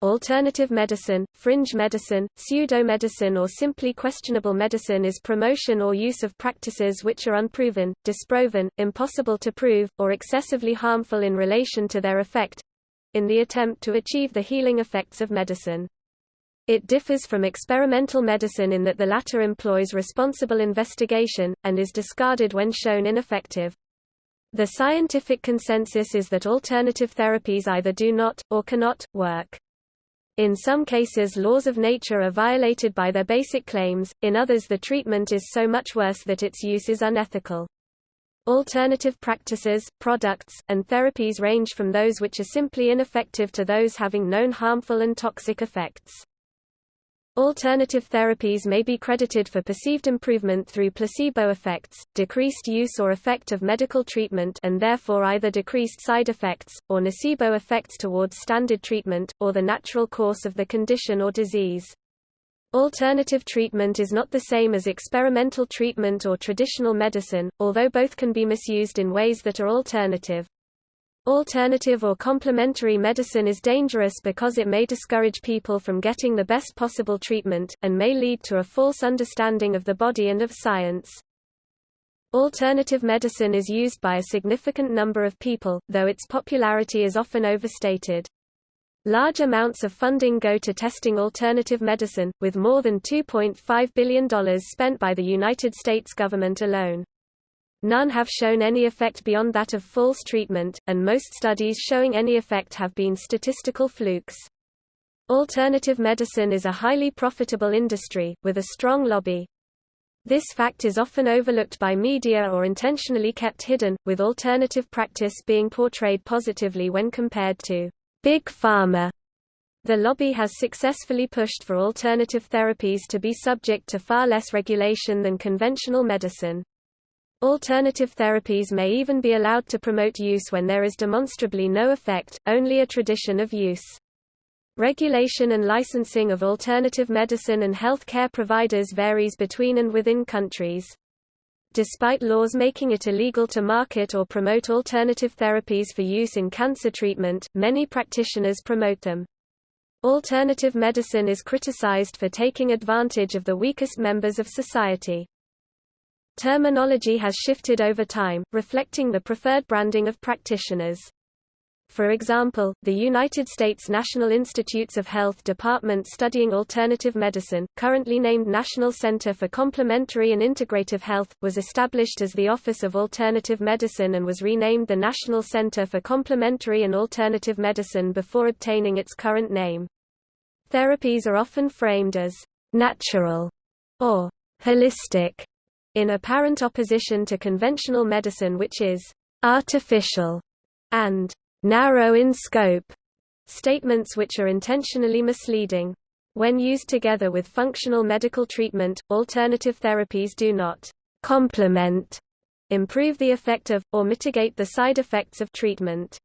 Alternative medicine, fringe medicine, pseudo-medicine or simply questionable medicine is promotion or use of practices which are unproven, disproven, impossible to prove, or excessively harmful in relation to their effect—in the attempt to achieve the healing effects of medicine. It differs from experimental medicine in that the latter employs responsible investigation, and is discarded when shown ineffective. The scientific consensus is that alternative therapies either do not, or cannot, work. In some cases laws of nature are violated by their basic claims, in others the treatment is so much worse that its use is unethical. Alternative practices, products, and therapies range from those which are simply ineffective to those having known harmful and toxic effects. Alternative therapies may be credited for perceived improvement through placebo effects, decreased use or effect of medical treatment and therefore either decreased side effects, or nocebo effects towards standard treatment, or the natural course of the condition or disease. Alternative treatment is not the same as experimental treatment or traditional medicine, although both can be misused in ways that are alternative. Alternative or complementary medicine is dangerous because it may discourage people from getting the best possible treatment, and may lead to a false understanding of the body and of science. Alternative medicine is used by a significant number of people, though its popularity is often overstated. Large amounts of funding go to testing alternative medicine, with more than $2.5 billion spent by the United States government alone. None have shown any effect beyond that of false treatment, and most studies showing any effect have been statistical flukes. Alternative medicine is a highly profitable industry, with a strong lobby. This fact is often overlooked by media or intentionally kept hidden, with alternative practice being portrayed positively when compared to Big Pharma. The lobby has successfully pushed for alternative therapies to be subject to far less regulation than conventional medicine. Alternative therapies may even be allowed to promote use when there is demonstrably no effect, only a tradition of use. Regulation and licensing of alternative medicine and health care providers varies between and within countries. Despite laws making it illegal to market or promote alternative therapies for use in cancer treatment, many practitioners promote them. Alternative medicine is criticized for taking advantage of the weakest members of society. Terminology has shifted over time, reflecting the preferred branding of practitioners. For example, the United States National Institutes of Health Department studying alternative medicine, currently named National Center for Complementary and Integrative Health, was established as the Office of Alternative Medicine and was renamed the National Center for Complementary and Alternative Medicine before obtaining its current name. Therapies are often framed as natural or holistic in apparent opposition to conventional medicine which is artificial and narrow in scope, statements which are intentionally misleading. When used together with functional medical treatment, alternative therapies do not complement, improve the effect of, or mitigate the side effects of treatment.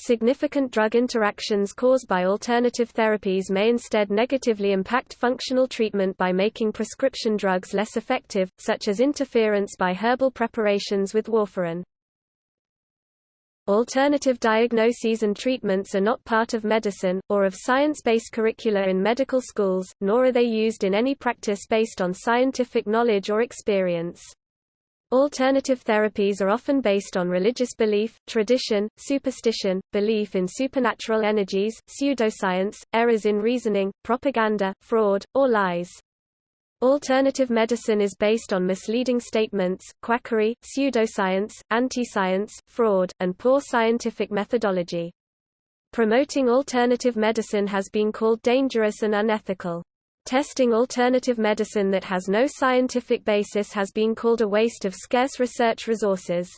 Significant drug interactions caused by alternative therapies may instead negatively impact functional treatment by making prescription drugs less effective, such as interference by herbal preparations with warfarin. Alternative diagnoses and treatments are not part of medicine, or of science-based curricula in medical schools, nor are they used in any practice based on scientific knowledge or experience. Alternative therapies are often based on religious belief, tradition, superstition, belief in supernatural energies, pseudoscience, errors in reasoning, propaganda, fraud, or lies. Alternative medicine is based on misleading statements, quackery, pseudoscience, anti-science, fraud, and poor scientific methodology. Promoting alternative medicine has been called dangerous and unethical. Testing alternative medicine that has no scientific basis has been called a waste of scarce research resources.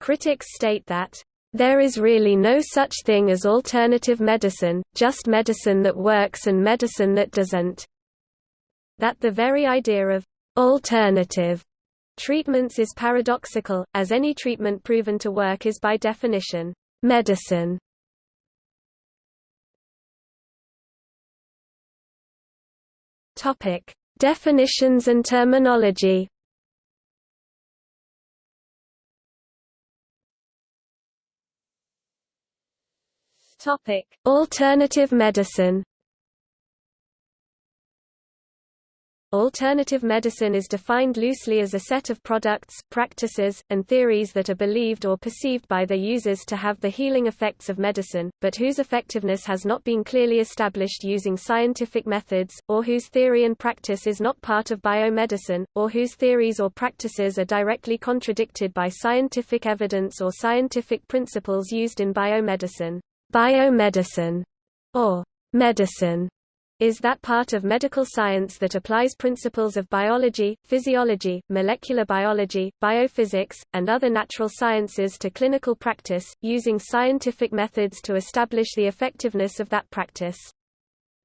Critics state that, "...there is really no such thing as alternative medicine, just medicine that works and medicine that doesn't." That the very idea of «alternative» treatments is paradoxical, as any treatment proven to work is by definition «medicine». Topic: Definitions and terminology. Topic: Alternative medicine Alternative medicine is defined loosely as a set of products, practices, and theories that are believed or perceived by their users to have the healing effects of medicine, but whose effectiveness has not been clearly established using scientific methods, or whose theory and practice is not part of biomedicine, or whose theories or practices are directly contradicted by scientific evidence or scientific principles used in biomedicine. Biomedicine, or medicine, is that part of medical science that applies principles of biology, physiology, molecular biology, biophysics, and other natural sciences to clinical practice, using scientific methods to establish the effectiveness of that practice.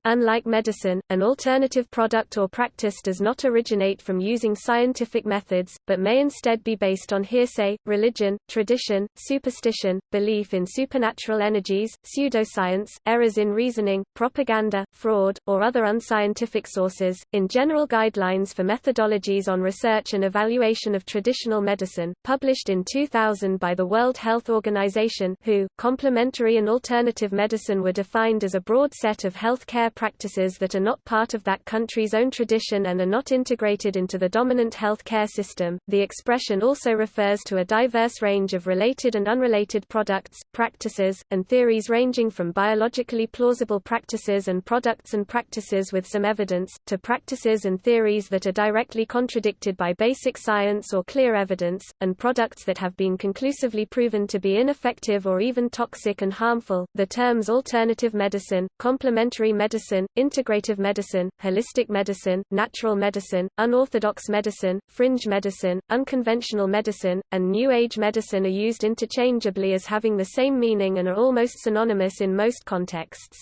Unlike medicine, an alternative product or practice does not originate from using scientific methods, but may instead be based on hearsay, religion, tradition, superstition, belief in supernatural energies, pseudoscience, errors in reasoning, propaganda, fraud, or other unscientific sources. In General Guidelines for Methodologies on Research and Evaluation of Traditional Medicine, published in 2000 by the World Health Organization, WHO, complementary and alternative medicine were defined as a broad set of healthcare practices that are not part of that country's own tradition and are not integrated into the dominant health care system. The expression also refers to a diverse range of related and unrelated products, practices, and theories ranging from biologically plausible practices and products and practices with some evidence, to practices and theories that are directly contradicted by basic science or clear evidence, and products that have been conclusively proven to be ineffective or even toxic and harmful. The terms alternative medicine, complementary medicine, medicine, integrative medicine, holistic medicine, natural medicine, unorthodox medicine, fringe medicine, unconventional medicine, and New Age medicine are used interchangeably as having the same meaning and are almost synonymous in most contexts.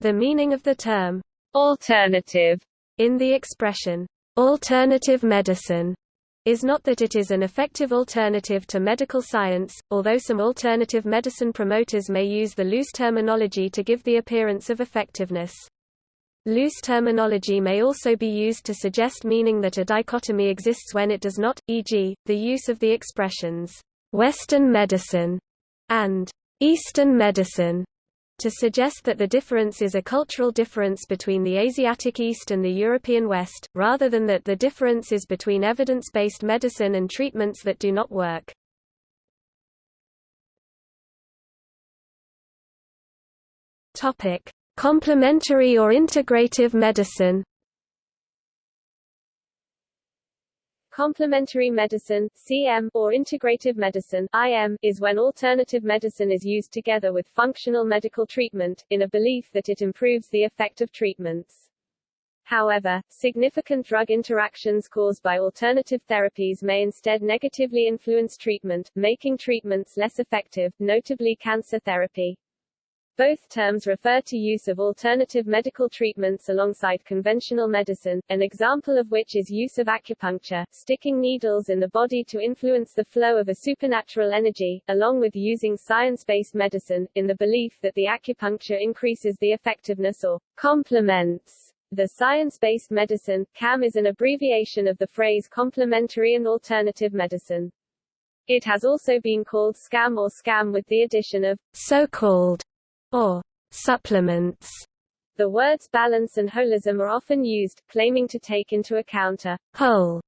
The meaning of the term alternative in the expression alternative medicine is not that it is an effective alternative to medical science, although some alternative medicine promoters may use the loose terminology to give the appearance of effectiveness. Loose terminology may also be used to suggest meaning that a dichotomy exists when it does not, e.g., the use of the expressions, Western medicine and Eastern medicine to suggest that the difference is a cultural difference between the Asiatic East and the European West, rather than that the difference is between evidence-based medicine and treatments that do not work. Complementary or integrative medicine Complementary medicine CM, or integrative medicine IM, is when alternative medicine is used together with functional medical treatment, in a belief that it improves the effect of treatments. However, significant drug interactions caused by alternative therapies may instead negatively influence treatment, making treatments less effective, notably cancer therapy. Both terms refer to use of alternative medical treatments alongside conventional medicine, an example of which is use of acupuncture, sticking needles in the body to influence the flow of a supernatural energy, along with using science-based medicine, in the belief that the acupuncture increases the effectiveness or complements the science-based medicine. CAM is an abbreviation of the phrase complementary and alternative medicine. It has also been called SCAM or SCAM with the addition of so-called or supplements. The words balance and holism are often used, claiming to take into account a whole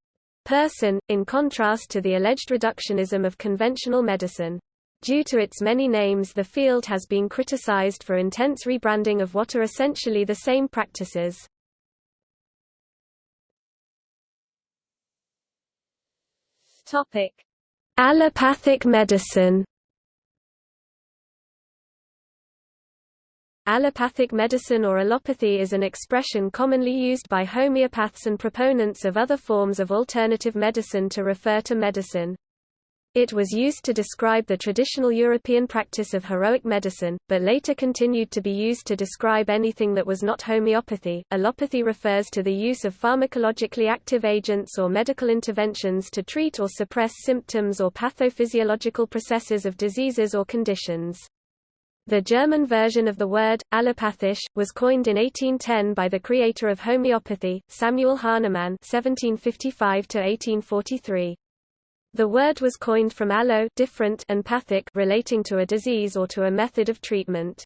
person, in contrast to the alleged reductionism of conventional medicine. Due to its many names the field has been criticized for intense rebranding of what are essentially the same practices. Topic. Allopathic medicine Allopathic medicine or allopathy is an expression commonly used by homeopaths and proponents of other forms of alternative medicine to refer to medicine. It was used to describe the traditional European practice of heroic medicine, but later continued to be used to describe anything that was not homeopathy. Allopathy refers to the use of pharmacologically active agents or medical interventions to treat or suppress symptoms or pathophysiological processes of diseases or conditions. The German version of the word, allopathisch, was coined in 1810 by the creator of homeopathy, Samuel Hahnemann (1755–1843). The word was coined from allo different and pathic relating to a disease or to a method of treatment.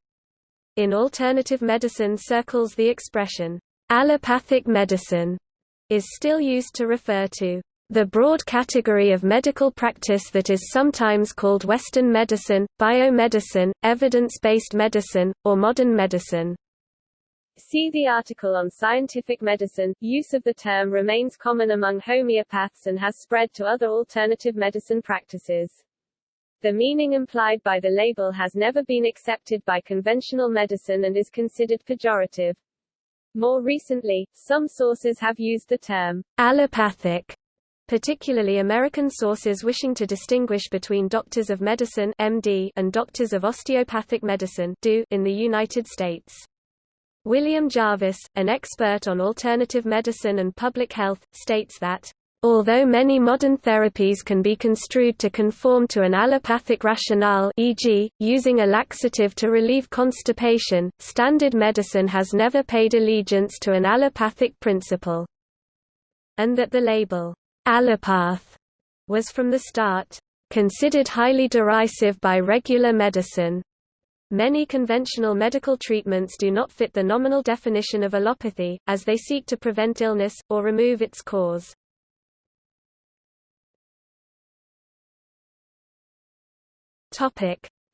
In alternative medicine circles the expression, allopathic medicine, is still used to refer to the broad category of medical practice that is sometimes called Western medicine, biomedicine, evidence-based medicine, or modern medicine. See the article on scientific medicine. Use of the term remains common among homeopaths and has spread to other alternative medicine practices. The meaning implied by the label has never been accepted by conventional medicine and is considered pejorative. More recently, some sources have used the term allopathic particularly American sources wishing to distinguish between doctors of medicine MD and doctors of osteopathic medicine DO in the United States. William Jarvis, an expert on alternative medicine and public health, states that Although many modern therapies can be construed to conform to an allopathic rationale e.g., using a laxative to relieve constipation, standard medicine has never paid allegiance to an allopathic principle. And that the label, allopath was from the start considered highly derisive by regular medicine. Many conventional medical treatments do not fit the nominal definition of allopathy, as they seek to prevent illness, or remove its cause.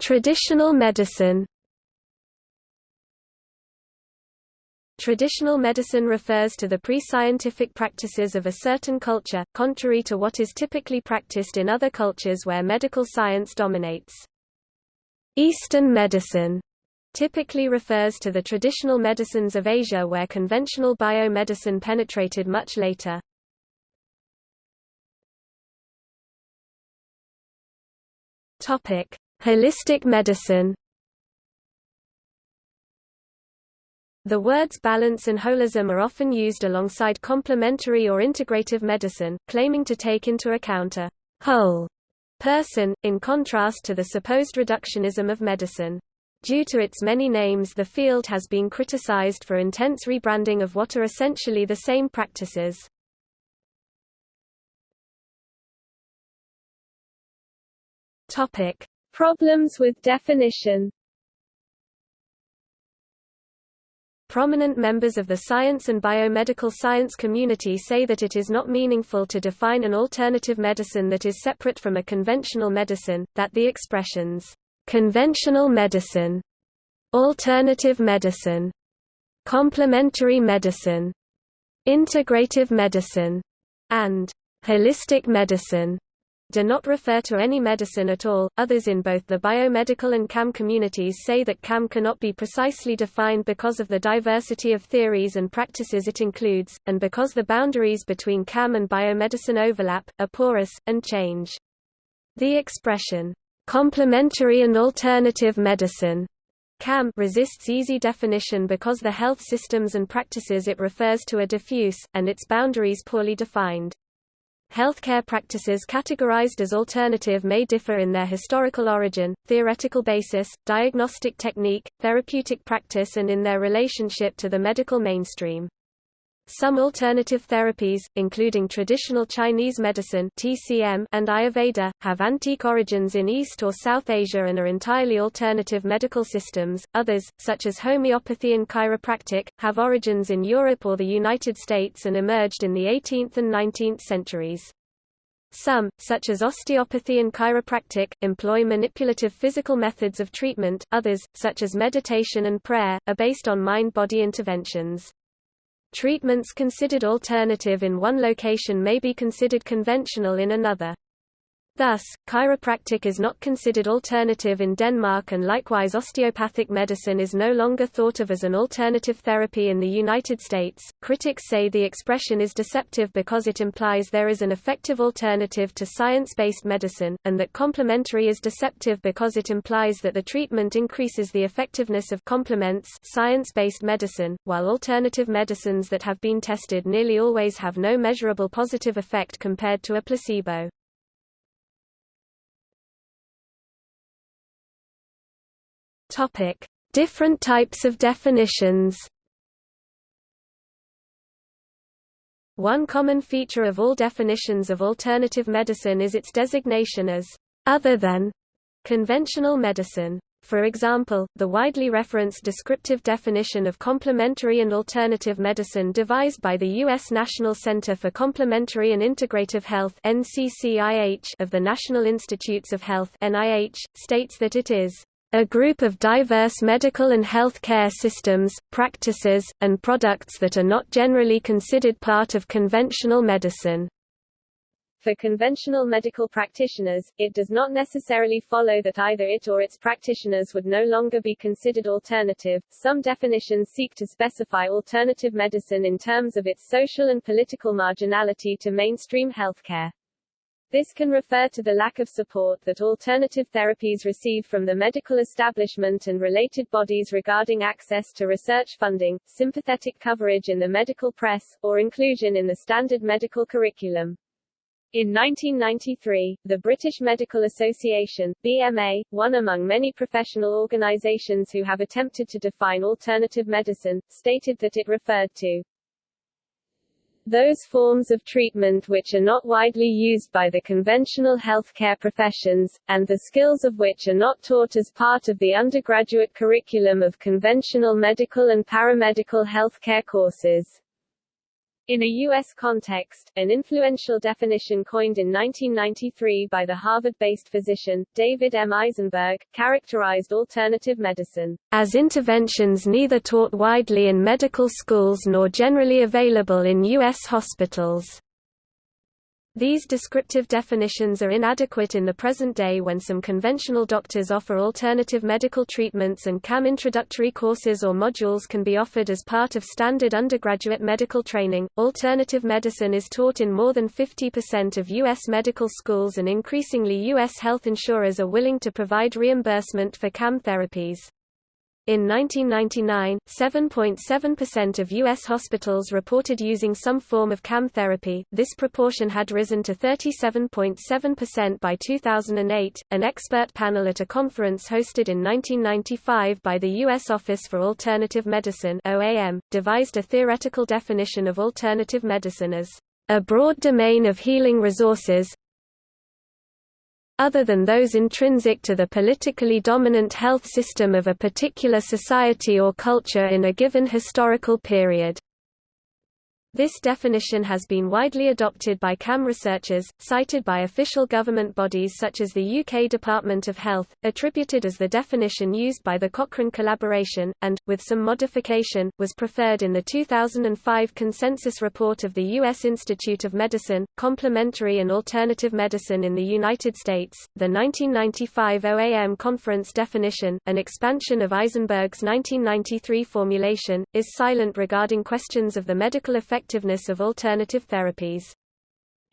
Traditional medicine Traditional medicine refers to the pre-scientific practices of a certain culture, contrary to what is typically practiced in other cultures where medical science dominates. Eastern medicine typically refers to the traditional medicines of Asia where conventional biomedicine penetrated much later. Holistic medicine The words balance and holism are often used alongside complementary or integrative medicine, claiming to take into account a whole person, in contrast to the supposed reductionism of medicine. Due to its many names the field has been criticized for intense rebranding of what are essentially the same practices. Problems with definition Prominent members of the science and biomedical science community say that it is not meaningful to define an alternative medicine that is separate from a conventional medicine, that the expressions, "...conventional medicine", "...alternative medicine", "...complementary medicine", "...integrative medicine", and "...holistic medicine", do not refer to any medicine at all. Others in both the biomedical and CAM communities say that CAM cannot be precisely defined because of the diversity of theories and practices it includes, and because the boundaries between CAM and biomedicine overlap, are porous, and change. The expression, complementary and alternative medicine, CAM resists easy definition because the health systems and practices it refers to are diffuse, and its boundaries poorly defined. Healthcare practices categorized as alternative may differ in their historical origin, theoretical basis, diagnostic technique, therapeutic practice and in their relationship to the medical mainstream. Some alternative therapies, including traditional Chinese medicine (TCM) and Ayurveda, have antique origins in East or South Asia and are entirely alternative medical systems. Others, such as homeopathy and chiropractic, have origins in Europe or the United States and emerged in the 18th and 19th centuries. Some, such as osteopathy and chiropractic, employ manipulative physical methods of treatment, others, such as meditation and prayer, are based on mind-body interventions. Treatments considered alternative in one location may be considered conventional in another. Thus, chiropractic is not considered alternative in Denmark and likewise osteopathic medicine is no longer thought of as an alternative therapy in the United States. Critics say the expression is deceptive because it implies there is an effective alternative to science-based medicine, and that complementary is deceptive because it implies that the treatment increases the effectiveness of complements science-based medicine, while alternative medicines that have been tested nearly always have no measurable positive effect compared to a placebo. Topic: Different types of definitions. One common feature of all definitions of alternative medicine is its designation as other than conventional medicine. For example, the widely referenced descriptive definition of complementary and alternative medicine devised by the U.S. National Center for Complementary and Integrative Health of the National Institutes of Health states that it is a group of diverse medical and health care systems, practices, and products that are not generally considered part of conventional medicine. For conventional medical practitioners, it does not necessarily follow that either it or its practitioners would no longer be considered alternative. Some definitions seek to specify alternative medicine in terms of its social and political marginality to mainstream healthcare. This can refer to the lack of support that alternative therapies receive from the medical establishment and related bodies regarding access to research funding, sympathetic coverage in the medical press, or inclusion in the standard medical curriculum. In 1993, the British Medical Association BMA, one among many professional organisations who have attempted to define alternative medicine, stated that it referred to those forms of treatment which are not widely used by the conventional healthcare professions, and the skills of which are not taught as part of the undergraduate curriculum of conventional medical and paramedical healthcare courses. In a U.S. context, an influential definition coined in 1993 by the Harvard-based physician, David M. Eisenberg, characterized alternative medicine as interventions neither taught widely in medical schools nor generally available in U.S. hospitals. These descriptive definitions are inadequate in the present day when some conventional doctors offer alternative medical treatments and CAM introductory courses or modules can be offered as part of standard undergraduate medical training. Alternative medicine is taught in more than 50% of U.S. medical schools and increasingly U.S. health insurers are willing to provide reimbursement for CAM therapies. In 1999, 7.7% of U.S. hospitals reported using some form of CAM therapy. This proportion had risen to 37.7% by 2008. An expert panel at a conference hosted in 1995 by the U.S. Office for Alternative Medicine (OAM) devised a theoretical definition of alternative medicine as a broad domain of healing resources, other than those intrinsic to the politically dominant health system of a particular society or culture in a given historical period. This definition has been widely adopted by CAM researchers, cited by official government bodies such as the UK Department of Health, attributed as the definition used by the Cochrane collaboration, and, with some modification, was preferred in the 2005 consensus report of the U.S. Institute of Medicine, Complementary and Alternative Medicine in the United States. The 1995 OAM conference definition, an expansion of Eisenberg's 1993 formulation, is silent regarding questions of the medical effect effectiveness of alternative therapies.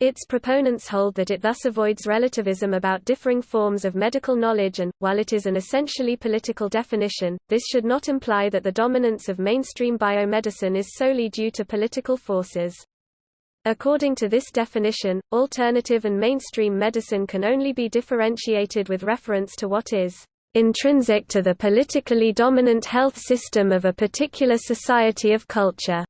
Its proponents hold that it thus avoids relativism about differing forms of medical knowledge and, while it is an essentially political definition, this should not imply that the dominance of mainstream biomedicine is solely due to political forces. According to this definition, alternative and mainstream medicine can only be differentiated with reference to what is intrinsic to the politically dominant health system of a particular society of culture.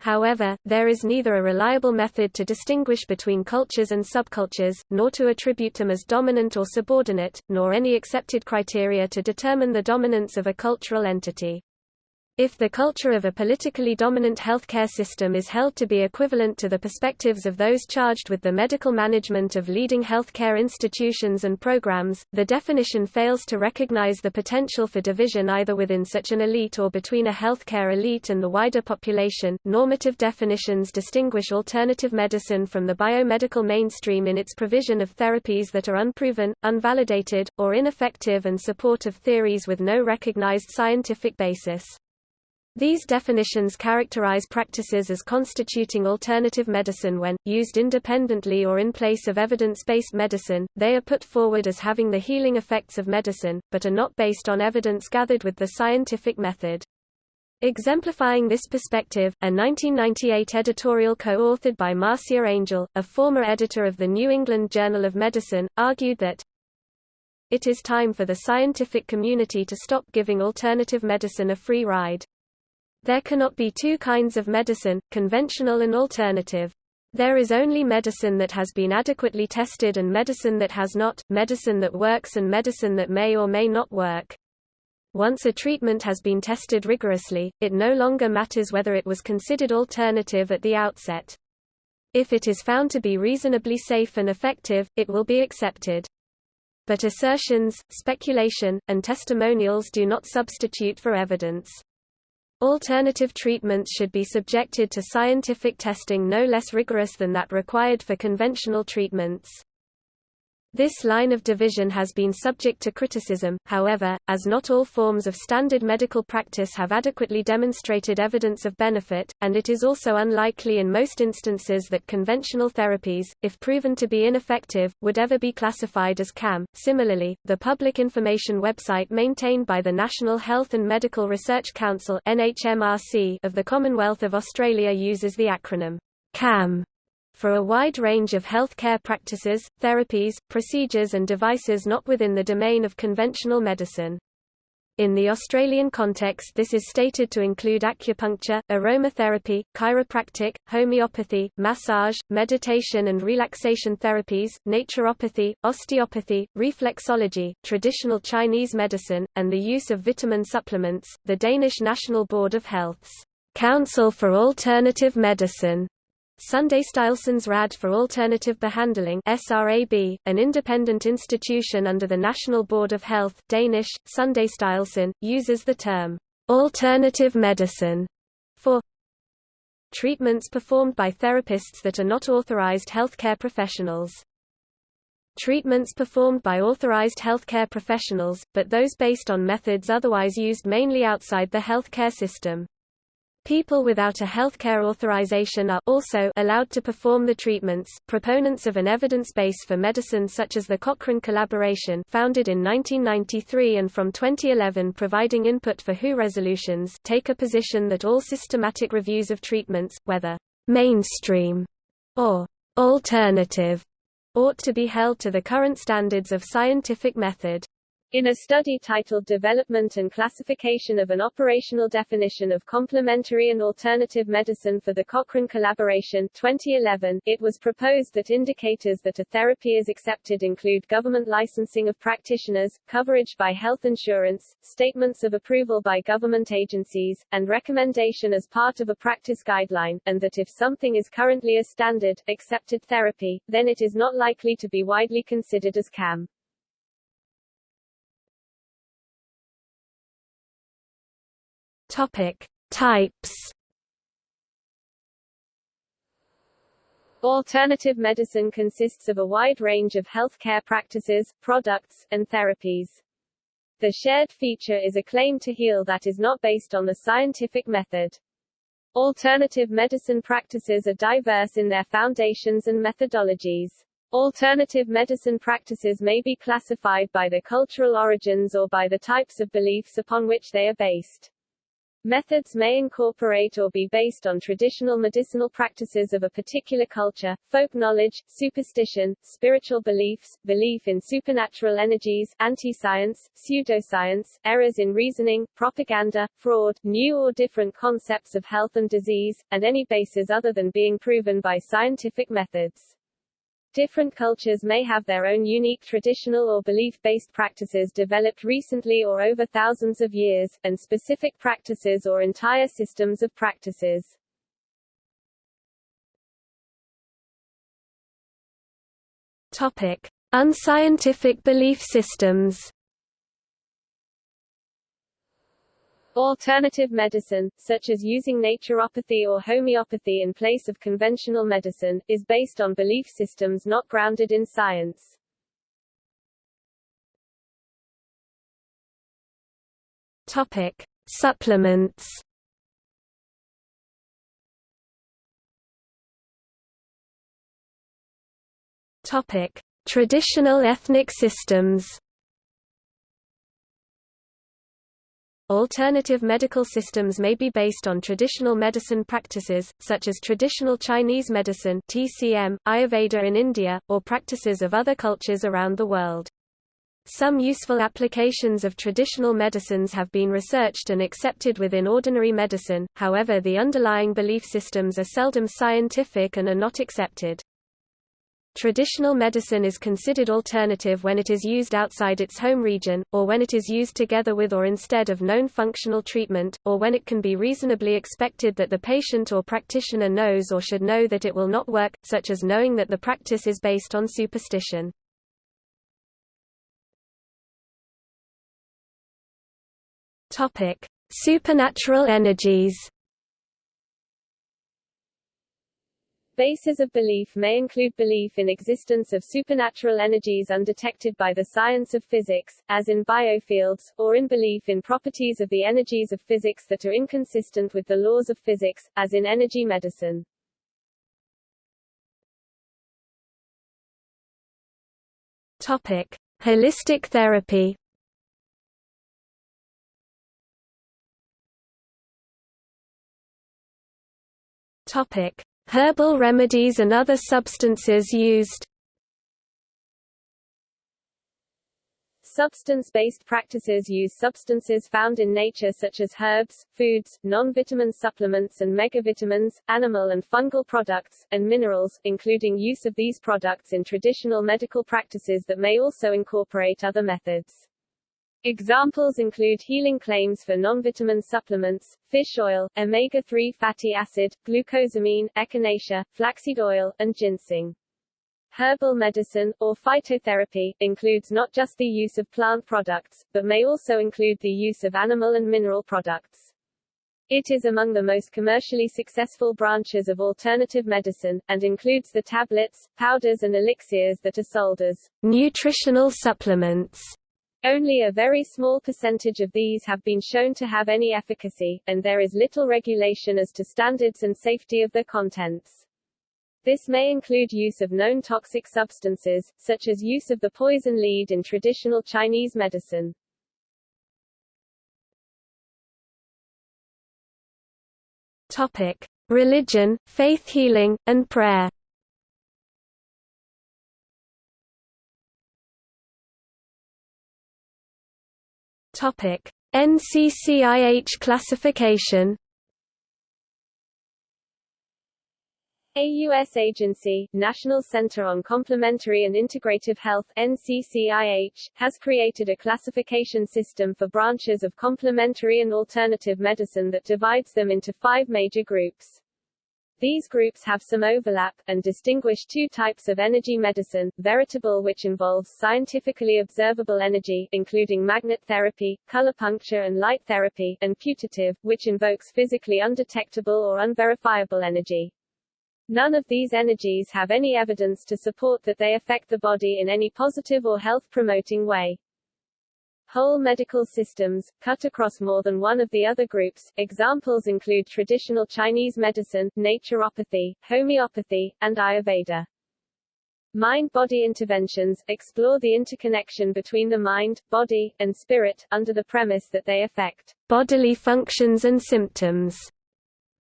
However, there is neither a reliable method to distinguish between cultures and subcultures, nor to attribute them as dominant or subordinate, nor any accepted criteria to determine the dominance of a cultural entity. If the culture of a politically dominant healthcare system is held to be equivalent to the perspectives of those charged with the medical management of leading healthcare institutions and programs, the definition fails to recognize the potential for division either within such an elite or between a healthcare elite and the wider population. Normative definitions distinguish alternative medicine from the biomedical mainstream in its provision of therapies that are unproven, unvalidated, or ineffective and support of theories with no recognized scientific basis. These definitions characterize practices as constituting alternative medicine when, used independently or in place of evidence-based medicine, they are put forward as having the healing effects of medicine, but are not based on evidence gathered with the scientific method. Exemplifying this perspective, a 1998 editorial co-authored by Marcia Angell, a former editor of the New England Journal of Medicine, argued that it is time for the scientific community to stop giving alternative medicine a free ride. There cannot be two kinds of medicine, conventional and alternative. There is only medicine that has been adequately tested and medicine that has not, medicine that works and medicine that may or may not work. Once a treatment has been tested rigorously, it no longer matters whether it was considered alternative at the outset. If it is found to be reasonably safe and effective, it will be accepted. But assertions, speculation, and testimonials do not substitute for evidence. Alternative treatments should be subjected to scientific testing no less rigorous than that required for conventional treatments. This line of division has been subject to criticism, however, as not all forms of standard medical practice have adequately demonstrated evidence of benefit, and it is also unlikely in most instances that conventional therapies, if proven to be ineffective, would ever be classified as CAM. Similarly, the public information website maintained by the National Health and Medical Research Council of the Commonwealth of Australia uses the acronym CAM for a wide range of healthcare practices, therapies, procedures and devices not within the domain of conventional medicine. In the Australian context this is stated to include acupuncture, aromatherapy, chiropractic, homeopathy, massage, meditation and relaxation therapies, naturopathy, osteopathy, reflexology, traditional Chinese medicine, and the use of vitamin supplements. The Danish National Board of Health's Council for Alternative Medicine Sundhedsstyrelsens Råd for Alternative Behandling SRAB, an independent institution under the National Board of Health Danish, Sunday Sundhedsstyrelsen, uses the term «alternative medicine» for treatments performed by therapists that are not authorized healthcare professionals. Treatments performed by authorized healthcare professionals, but those based on methods otherwise used mainly outside the healthcare system. People without a healthcare authorization are also allowed to perform the treatments. Proponents of an evidence base for medicine such as the Cochrane Collaboration founded in 1993 and from 2011 providing input for WHO resolutions take a position that all systematic reviews of treatments, whether mainstream or alternative, ought to be held to the current standards of scientific method. In a study titled Development and Classification of an Operational Definition of Complementary and Alternative Medicine for the Cochrane Collaboration 2011, it was proposed that indicators that a therapy is accepted include government licensing of practitioners, coverage by health insurance, statements of approval by government agencies, and recommendation as part of a practice guideline, and that if something is currently a standard, accepted therapy, then it is not likely to be widely considered as CAM. Topic: Types. Alternative medicine consists of a wide range of healthcare practices, products, and therapies. The shared feature is a claim to heal that is not based on the scientific method. Alternative medicine practices are diverse in their foundations and methodologies. Alternative medicine practices may be classified by their cultural origins or by the types of beliefs upon which they are based. Methods may incorporate or be based on traditional medicinal practices of a particular culture, folk knowledge, superstition, spiritual beliefs, belief in supernatural energies, anti-science, pseudoscience, errors in reasoning, propaganda, fraud, new or different concepts of health and disease, and any basis other than being proven by scientific methods. Different cultures may have their own unique traditional or belief-based practices developed recently or over thousands of years, and specific practices or entire systems of practices. Topic: Unscientific belief systems. Alternative medicine, such as using naturopathy or homeopathy in place of conventional medicine, is based on belief systems not grounded in science. Topic: Supplements. Topic: Traditional ethnic systems. Alternative medical systems may be based on traditional medicine practices, such as traditional Chinese medicine TCM, Ayurveda in India, or practices of other cultures around the world. Some useful applications of traditional medicines have been researched and accepted within ordinary medicine, however the underlying belief systems are seldom scientific and are not accepted. Traditional medicine is considered alternative when it is used outside its home region, or when it is used together with or instead of known functional treatment, or when it can be reasonably expected that the patient or practitioner knows or should know that it will not work, such as knowing that the practice is based on superstition. Supernatural energies Bases of belief may include belief in existence of supernatural energies undetected by the science of physics, as in biofields, or in belief in properties of the energies of physics that are inconsistent with the laws of physics, as in energy medicine. Topic: Holistic therapy. Topic: Herbal remedies and other substances used Substance-based practices use substances found in nature such as herbs, foods, non-vitamin supplements and megavitamins, animal and fungal products, and minerals, including use of these products in traditional medical practices that may also incorporate other methods. Examples include healing claims for non-vitamin supplements, fish oil, omega-3 fatty acid, glucosamine, echinacea, flaxseed oil, and ginseng. Herbal medicine, or phytotherapy, includes not just the use of plant products, but may also include the use of animal and mineral products. It is among the most commercially successful branches of alternative medicine, and includes the tablets, powders and elixirs that are sold as nutritional supplements only a very small percentage of these have been shown to have any efficacy, and there is little regulation as to standards and safety of their contents. This may include use of known toxic substances, such as use of the poison lead in traditional Chinese medicine. Topic: Religion, faith healing, and prayer. Topic: NCCIH classification. A U.S. agency, National Center on Complementary and Integrative Health NCCIH, has created a classification system for branches of complementary and alternative medicine that divides them into five major groups. These groups have some overlap, and distinguish two types of energy medicine, veritable which involves scientifically observable energy, including magnet therapy, color puncture and light therapy, and putative, which invokes physically undetectable or unverifiable energy. None of these energies have any evidence to support that they affect the body in any positive or health-promoting way. Whole medical systems, cut across more than one of the other groups. Examples include traditional Chinese medicine, naturopathy, homeopathy, and Ayurveda. Mind-body interventions, explore the interconnection between the mind, body, and spirit, under the premise that they affect bodily functions and symptoms.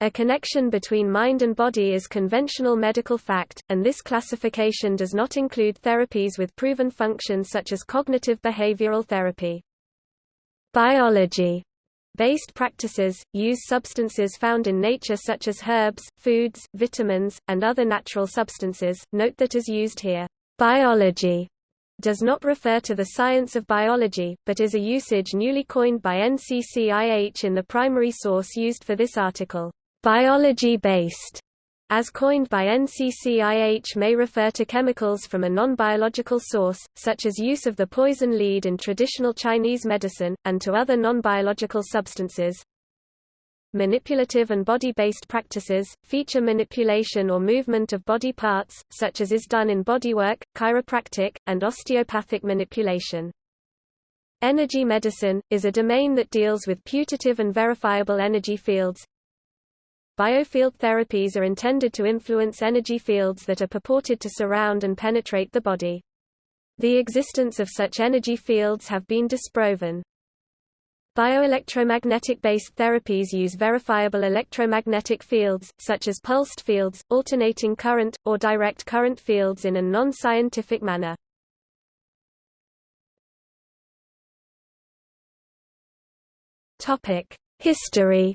A connection between mind and body is conventional medical fact, and this classification does not include therapies with proven function such as cognitive behavioral therapy. Biology based practices, use substances found in nature such as herbs, foods, vitamins, and other natural substances. Note that as used here, biology does not refer to the science of biology, but is a usage newly coined by NCCIH in the primary source used for this article. Biology-based, as coined by NCCIH may refer to chemicals from a non-biological source, such as use of the poison lead in traditional Chinese medicine, and to other non-biological substances. Manipulative and body-based practices, feature manipulation or movement of body parts, such as is done in bodywork, chiropractic, and osteopathic manipulation. Energy medicine, is a domain that deals with putative and verifiable energy fields, Biofield therapies are intended to influence energy fields that are purported to surround and penetrate the body. The existence of such energy fields have been disproven. Bioelectromagnetic-based therapies use verifiable electromagnetic fields, such as pulsed fields, alternating current, or direct current fields in a non-scientific manner. History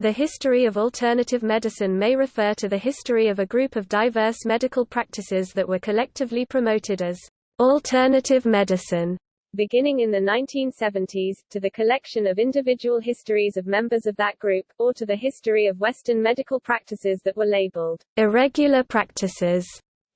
The history of alternative medicine may refer to the history of a group of diverse medical practices that were collectively promoted as alternative medicine beginning in the 1970s, to the collection of individual histories of members of that group, or to the history of Western medical practices that were labeled irregular practices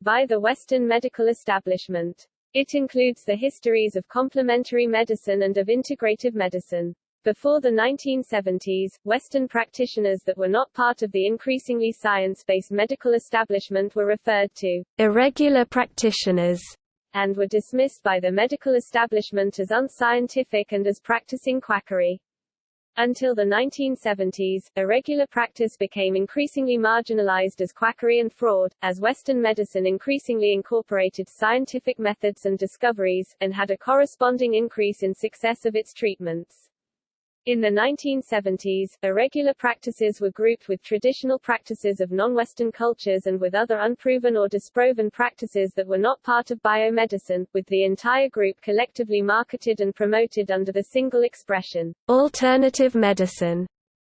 by the Western medical establishment. It includes the histories of complementary medicine and of integrative medicine. Before the 1970s, Western practitioners that were not part of the increasingly science-based medical establishment were referred to irregular practitioners and were dismissed by the medical establishment as unscientific and as practicing quackery. Until the 1970s, irregular practice became increasingly marginalized as quackery and fraud, as Western medicine increasingly incorporated scientific methods and discoveries, and had a corresponding increase in success of its treatments. In the 1970s, irregular practices were grouped with traditional practices of non-Western cultures and with other unproven or disproven practices that were not part of biomedicine, with the entire group collectively marketed and promoted under the single expression, alternative medicine.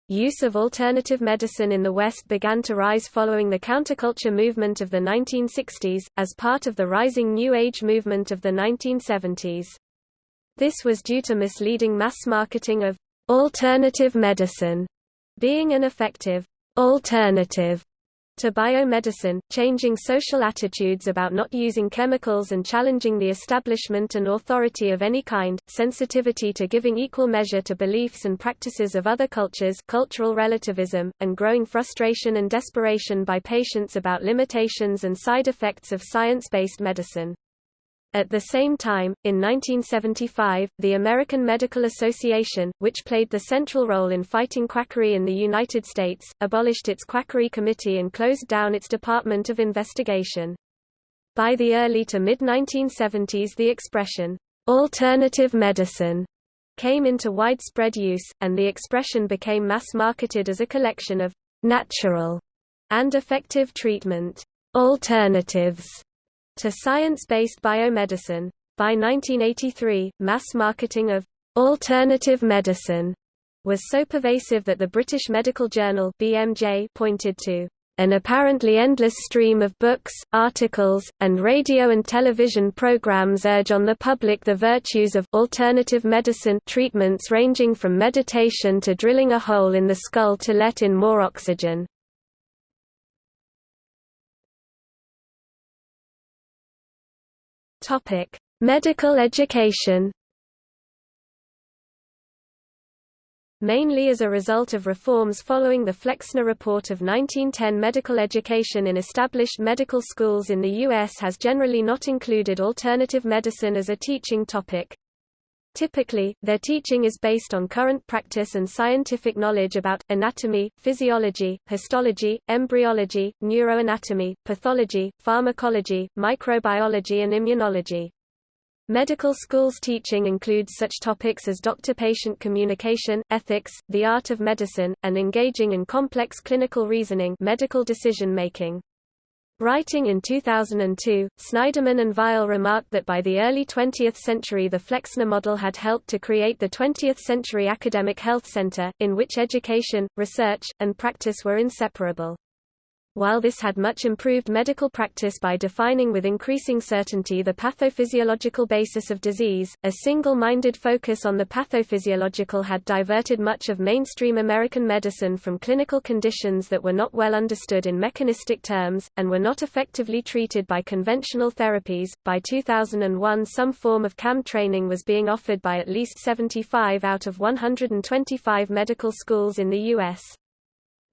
Use of alternative medicine in the West began to rise following the counterculture movement of the 1960s, as part of the rising New Age movement of the 1970s. This was due to misleading mass marketing of alternative medicine being an effective alternative to biomedicine, changing social attitudes about not using chemicals and challenging the establishment and authority of any kind, sensitivity to giving equal measure to beliefs and practices of other cultures cultural relativism, and growing frustration and desperation by patients about limitations and side effects of science-based medicine. At the same time, in 1975, the American Medical Association, which played the central role in fighting quackery in the United States, abolished its quackery committee and closed down its Department of Investigation. By the early to mid-1970s the expression, "'alternative medicine' came into widespread use, and the expression became mass-marketed as a collection of "'natural' and effective treatment alternatives to science-based biomedicine. By 1983, mass marketing of alternative medicine was so pervasive that the British Medical Journal BMJ pointed to an apparently endless stream of books, articles, and radio and television programs urge on the public the virtues of alternative medicine treatments ranging from meditation to drilling a hole in the skull to let in more oxygen. Topic: Medical education. Mainly as a result of reforms following the Flexner Report of 1910 medical education in established medical schools in the U.S. has generally not included alternative medicine as a teaching topic. Typically, their teaching is based on current practice and scientific knowledge about, anatomy, physiology, histology, embryology, neuroanatomy, pathology, pharmacology, microbiology and immunology. Medical school's teaching includes such topics as doctor-patient communication, ethics, the art of medicine, and engaging in complex clinical reasoning medical decision-making. Writing in 2002, Snyderman and Weil remarked that by the early 20th century the Flexner model had helped to create the 20th century academic health center, in which education, research, and practice were inseparable. While this had much improved medical practice by defining with increasing certainty the pathophysiological basis of disease, a single-minded focus on the pathophysiological had diverted much of mainstream American medicine from clinical conditions that were not well understood in mechanistic terms, and were not effectively treated by conventional therapies. By 2001 some form of CAM training was being offered by at least 75 out of 125 medical schools in the U.S.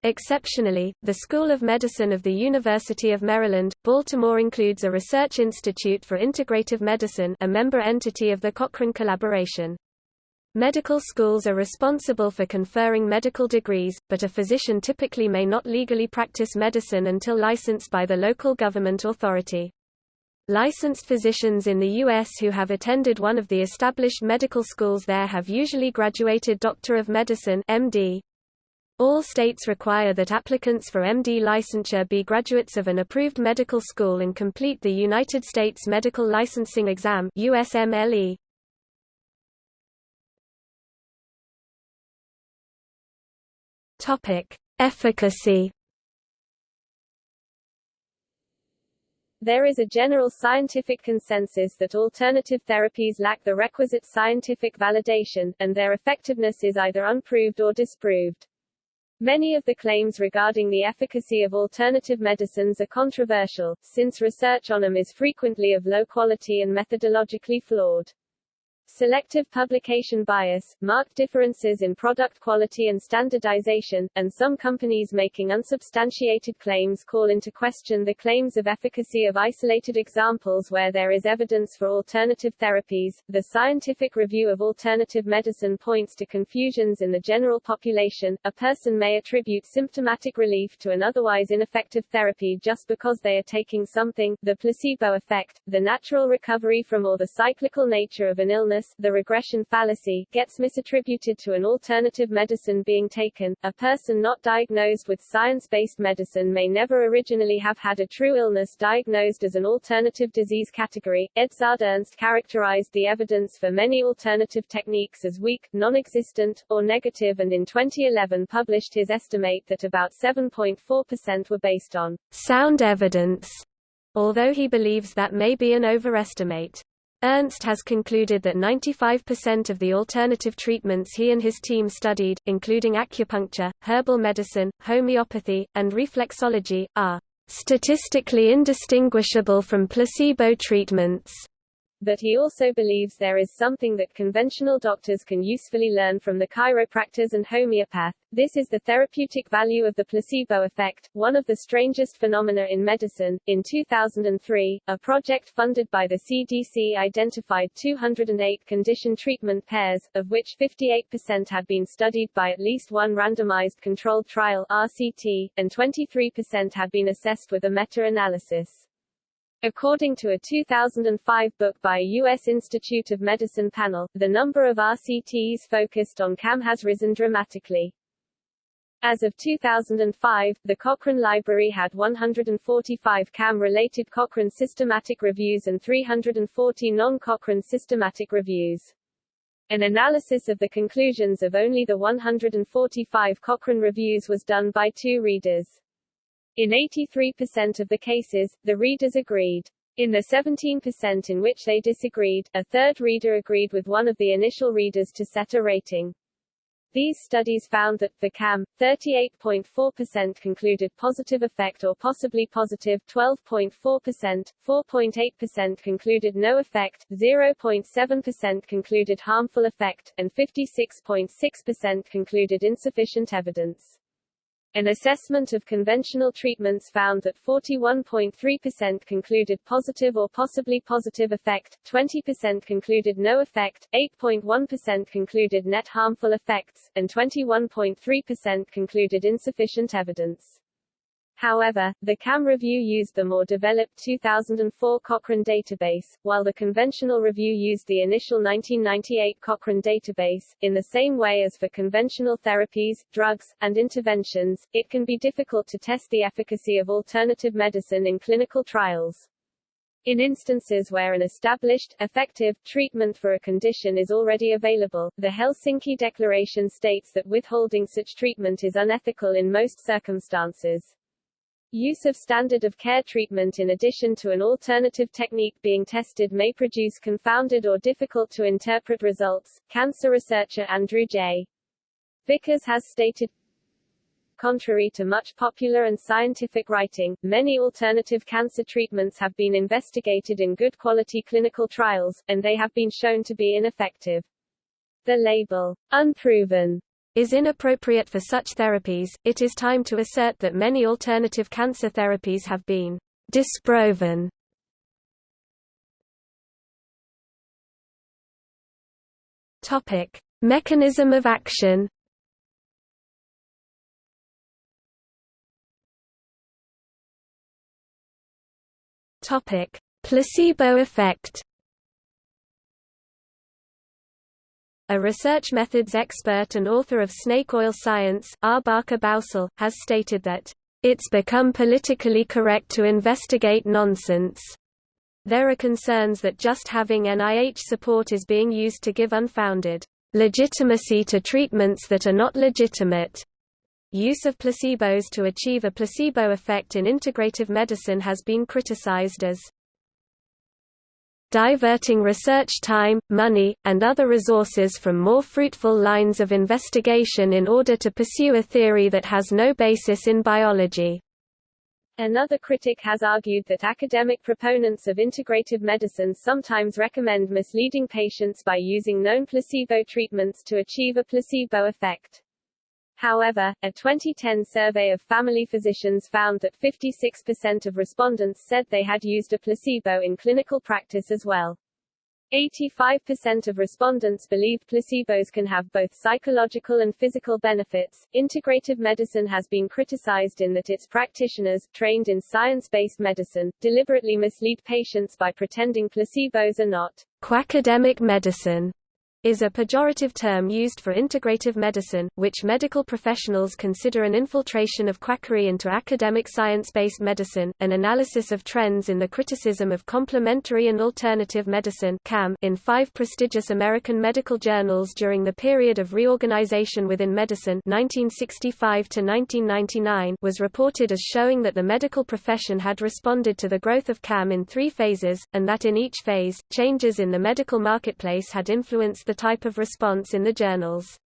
Exceptionally, the School of Medicine of the University of Maryland, Baltimore includes a research institute for integrative medicine a member entity of the Cochrane collaboration. Medical schools are responsible for conferring medical degrees, but a physician typically may not legally practice medicine until licensed by the local government authority. Licensed physicians in the U.S. who have attended one of the established medical schools there have usually graduated Doctor of Medicine MD, all states require that applicants for MD licensure be graduates of an approved medical school and complete the United States Medical Licensing Exam USMLE. Topic: Efficacy There is a general scientific consensus that alternative therapies lack the requisite scientific validation, and their effectiveness is either unproved or disproved. Many of the claims regarding the efficacy of alternative medicines are controversial, since research on them is frequently of low quality and methodologically flawed. Selective publication bias, marked differences in product quality and standardization, and some companies making unsubstantiated claims call into question the claims of efficacy of isolated examples where there is evidence for alternative therapies. The scientific review of alternative medicine points to confusions in the general population. A person may attribute symptomatic relief to an otherwise ineffective therapy just because they are taking something, the placebo effect, the natural recovery from or the cyclical nature of an illness the regression fallacy, gets misattributed to an alternative medicine being taken. A person not diagnosed with science-based medicine may never originally have had a true illness diagnosed as an alternative disease category. Edzard Ernst characterized the evidence for many alternative techniques as weak, non-existent, or negative and in 2011 published his estimate that about 7.4% were based on sound evidence, although he believes that may be an overestimate. Ernst has concluded that 95% of the alternative treatments he and his team studied, including acupuncture, herbal medicine, homeopathy, and reflexology, are statistically indistinguishable from placebo treatments but he also believes there is something that conventional doctors can usefully learn from the chiropractors and homeopath. This is the therapeutic value of the placebo effect, one of the strangest phenomena in medicine. In 2003, a project funded by the CDC identified 208 condition treatment pairs, of which 58% had been studied by at least one randomized controlled trial RCT, and 23% had been assessed with a meta-analysis. According to a 2005 book by a U.S. Institute of Medicine panel, the number of RCTs focused on CAM has risen dramatically. As of 2005, the Cochrane Library had 145 CAM-related Cochrane systematic reviews and 340 non-Cochrane systematic reviews. An analysis of the conclusions of only the 145 Cochrane reviews was done by two readers. In 83% of the cases, the readers agreed. In the 17% in which they disagreed, a third reader agreed with one of the initial readers to set a rating. These studies found that, for CAM, 38.4% concluded positive effect or possibly positive 12.4%, 4.8% concluded no effect, 0.7% concluded harmful effect, and 56.6% concluded insufficient evidence. An assessment of conventional treatments found that 41.3% concluded positive or possibly positive effect, 20% concluded no effect, 8.1% concluded net harmful effects, and 21.3% concluded insufficient evidence. However, the CAM review used the more developed 2004 Cochrane database, while the conventional review used the initial 1998 Cochrane database. In the same way as for conventional therapies, drugs, and interventions, it can be difficult to test the efficacy of alternative medicine in clinical trials. In instances where an established, effective, treatment for a condition is already available, the Helsinki Declaration states that withholding such treatment is unethical in most circumstances. Use of standard of care treatment in addition to an alternative technique being tested may produce confounded or difficult to interpret results. Cancer researcher Andrew J. Vickers has stated Contrary to much popular and scientific writing, many alternative cancer treatments have been investigated in good quality clinical trials, and they have been shown to be ineffective. The label, unproven, is inappropriate for such therapies, it is time to assert that many alternative cancer therapies have been disproven. Topic: Mechanism of action. Topic: Placebo effect. A research methods expert and author of Snake Oil Science, R. Barker Bausell, has stated that, "...it's become politically correct to investigate nonsense." There are concerns that just having NIH support is being used to give unfounded legitimacy to treatments that are not legitimate. Use of placebos to achieve a placebo effect in integrative medicine has been criticized as diverting research time, money, and other resources from more fruitful lines of investigation in order to pursue a theory that has no basis in biology. Another critic has argued that academic proponents of integrative medicine sometimes recommend misleading patients by using known placebo treatments to achieve a placebo effect. However, a 2010 survey of family physicians found that 56% of respondents said they had used a placebo in clinical practice as well. 85% of respondents believe placebos can have both psychological and physical benefits. Integrative medicine has been criticized in that its practitioners, trained in science-based medicine, deliberately mislead patients by pretending placebos are not quackademic medicine is a pejorative term used for integrative medicine, which medical professionals consider an infiltration of quackery into academic science-based medicine. An analysis of trends in the criticism of complementary and alternative medicine in five prestigious American medical journals during the period of reorganization within medicine (1965 to 1999) was reported as showing that the medical profession had responded to the growth of CAM in three phases, and that in each phase, changes in the medical marketplace had influenced the type of response in the journals.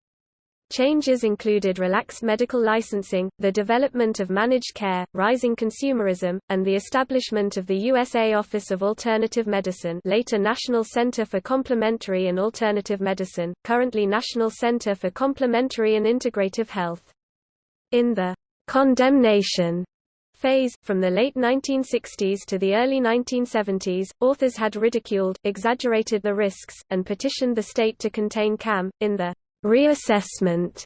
Changes included relaxed medical licensing, the development of managed care, rising consumerism, and the establishment of the USA Office of Alternative Medicine later National Center for Complementary and Alternative Medicine, currently National Center for Complementary and Integrative Health. In the condemnation phase, from the late 1960s to the early 1970s, authors had ridiculed, exaggerated the risks, and petitioned the state to contain CAM. In the reassessment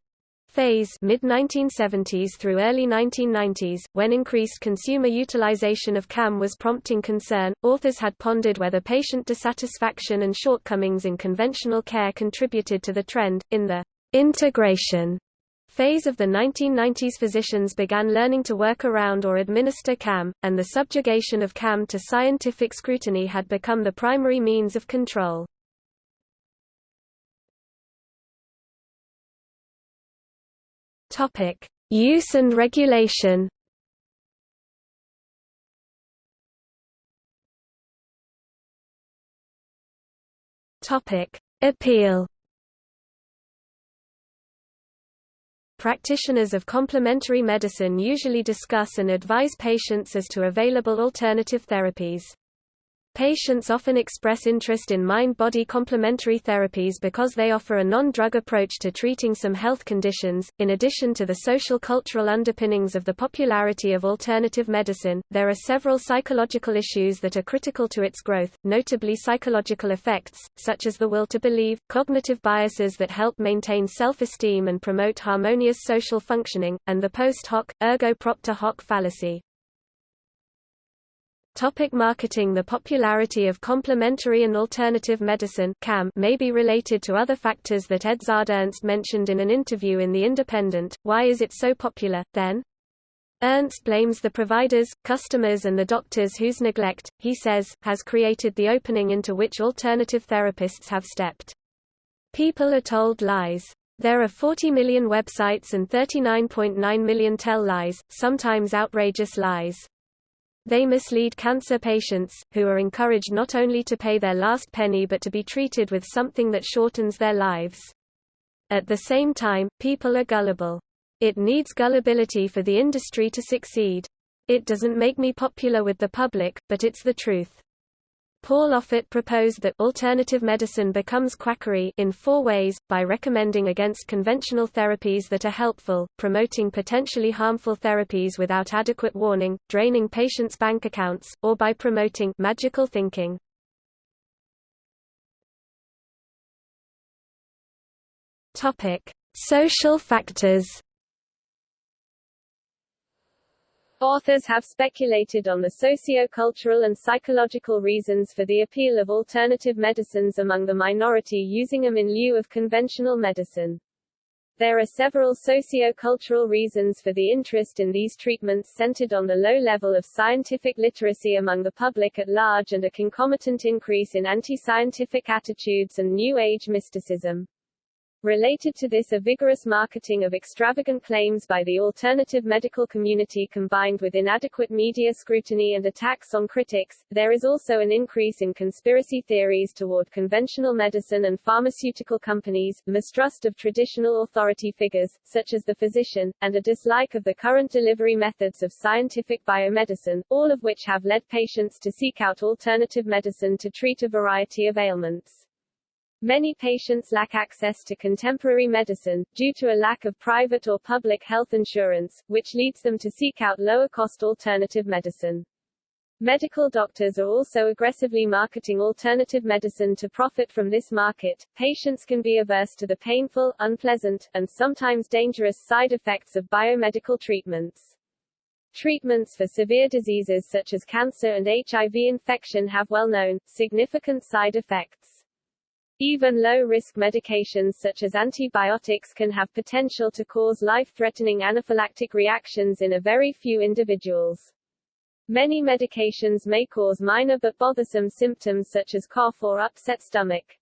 phase mid-1970s through early 1990s, when increased consumer utilization of CAM was prompting concern, authors had pondered whether patient dissatisfaction and shortcomings in conventional care contributed to the trend. In the integration phase of the 1990s physicians began learning to work around or administer CAM, and the subjugation of CAM to scientific scrutiny had become the primary means of control. Topic: Use and regulation. Topic: Appeal. Practitioners of complementary medicine usually discuss and advise patients as to available alternative therapies. Patients often express interest in mind-body complementary therapies because they offer a non-drug approach to treating some health conditions. In addition to the social cultural underpinnings of the popularity of alternative medicine, there are several psychological issues that are critical to its growth, notably psychological effects, such as the will to believe, cognitive biases that help maintain self-esteem and promote harmonious social functioning, and the post hoc, ergo propter hoc fallacy. Topic marketing The popularity of complementary and alternative medicine CAM may be related to other factors that Edzard Ernst mentioned in an interview in The Independent. Why is it so popular, then? Ernst blames the providers, customers and the doctors whose neglect, he says, has created the opening into which alternative therapists have stepped. People are told lies. There are 40 million websites and 39.9 million tell lies, sometimes outrageous lies. They mislead cancer patients, who are encouraged not only to pay their last penny but to be treated with something that shortens their lives. At the same time, people are gullible. It needs gullibility for the industry to succeed. It doesn't make me popular with the public, but it's the truth. Paul Offit proposed that alternative medicine becomes quackery in four ways, by recommending against conventional therapies that are helpful, promoting potentially harmful therapies without adequate warning, draining patients' bank accounts, or by promoting magical thinking. Topic: Social factors Authors have speculated on the socio-cultural and psychological reasons for the appeal of alternative medicines among the minority using them in lieu of conventional medicine. There are several socio-cultural reasons for the interest in these treatments centered on the low level of scientific literacy among the public at large and a concomitant increase in anti-scientific attitudes and New Age mysticism. Related to this a vigorous marketing of extravagant claims by the alternative medical community combined with inadequate media scrutiny and attacks on critics, there is also an increase in conspiracy theories toward conventional medicine and pharmaceutical companies, mistrust of traditional authority figures, such as the physician, and a dislike of the current delivery methods of scientific biomedicine, all of which have led patients to seek out alternative medicine to treat a variety of ailments. Many patients lack access to contemporary medicine, due to a lack of private or public health insurance, which leads them to seek out lower-cost alternative medicine. Medical doctors are also aggressively marketing alternative medicine to profit from this market. Patients can be averse to the painful, unpleasant, and sometimes dangerous side effects of biomedical treatments. Treatments for severe diseases such as cancer and HIV infection have well-known, significant side effects. Even low-risk medications such as antibiotics can have potential to cause life-threatening anaphylactic reactions in a very few individuals. Many medications may cause minor but bothersome symptoms such as cough or upset stomach.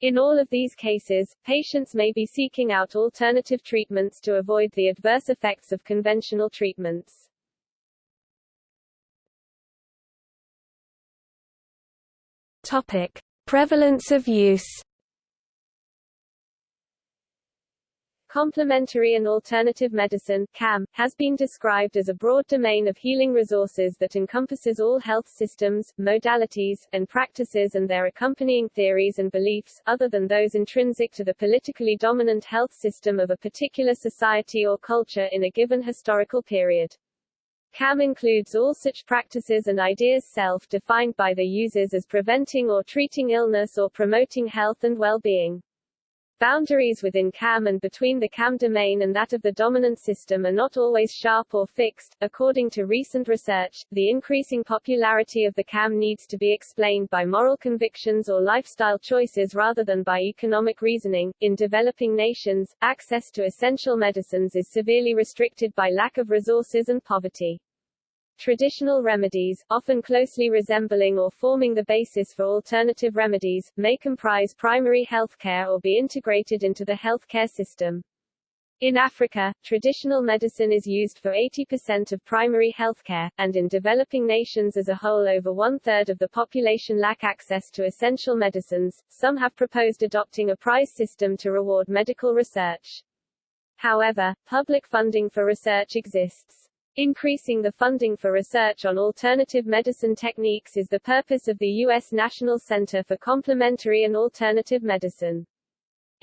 In all of these cases, patients may be seeking out alternative treatments to avoid the adverse effects of conventional treatments. Topic: Prevalence of use Complementary and alternative medicine CAM, has been described as a broad domain of healing resources that encompasses all health systems, modalities, and practices and their accompanying theories and beliefs, other than those intrinsic to the politically dominant health system of a particular society or culture in a given historical period. CAM includes all such practices and ideas self-defined by the users as preventing or treating illness or promoting health and well-being. Boundaries within CAM and between the CAM domain and that of the dominant system are not always sharp or fixed. According to recent research, the increasing popularity of the CAM needs to be explained by moral convictions or lifestyle choices rather than by economic reasoning. In developing nations, access to essential medicines is severely restricted by lack of resources and poverty. Traditional remedies, often closely resembling or forming the basis for alternative remedies, may comprise primary healthcare or be integrated into the healthcare system. In Africa, traditional medicine is used for 80% of primary healthcare, and in developing nations as a whole over one-third of the population lack access to essential medicines. Some have proposed adopting a prize system to reward medical research. However, public funding for research exists. Increasing the funding for research on alternative medicine techniques is the purpose of the U.S. National Center for Complementary and Alternative Medicine.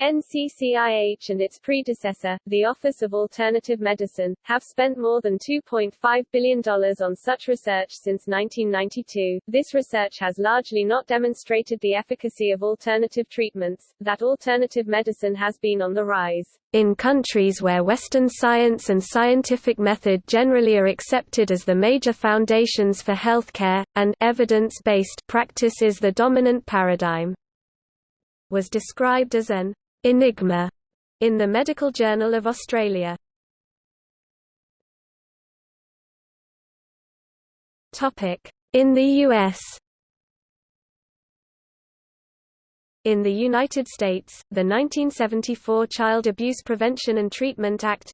NCCIH and its predecessor, the Office of Alternative Medicine, have spent more than $2.5 billion on such research since 1992. This research has largely not demonstrated the efficacy of alternative treatments, that alternative medicine has been on the rise. In countries where Western science and scientific method generally are accepted as the major foundations for healthcare, and evidence-based practice is the dominant paradigm was described as an Enigma in the Medical Journal of Australia. Topic: In the US. In the United States, the 1974 Child Abuse Prevention and Treatment Act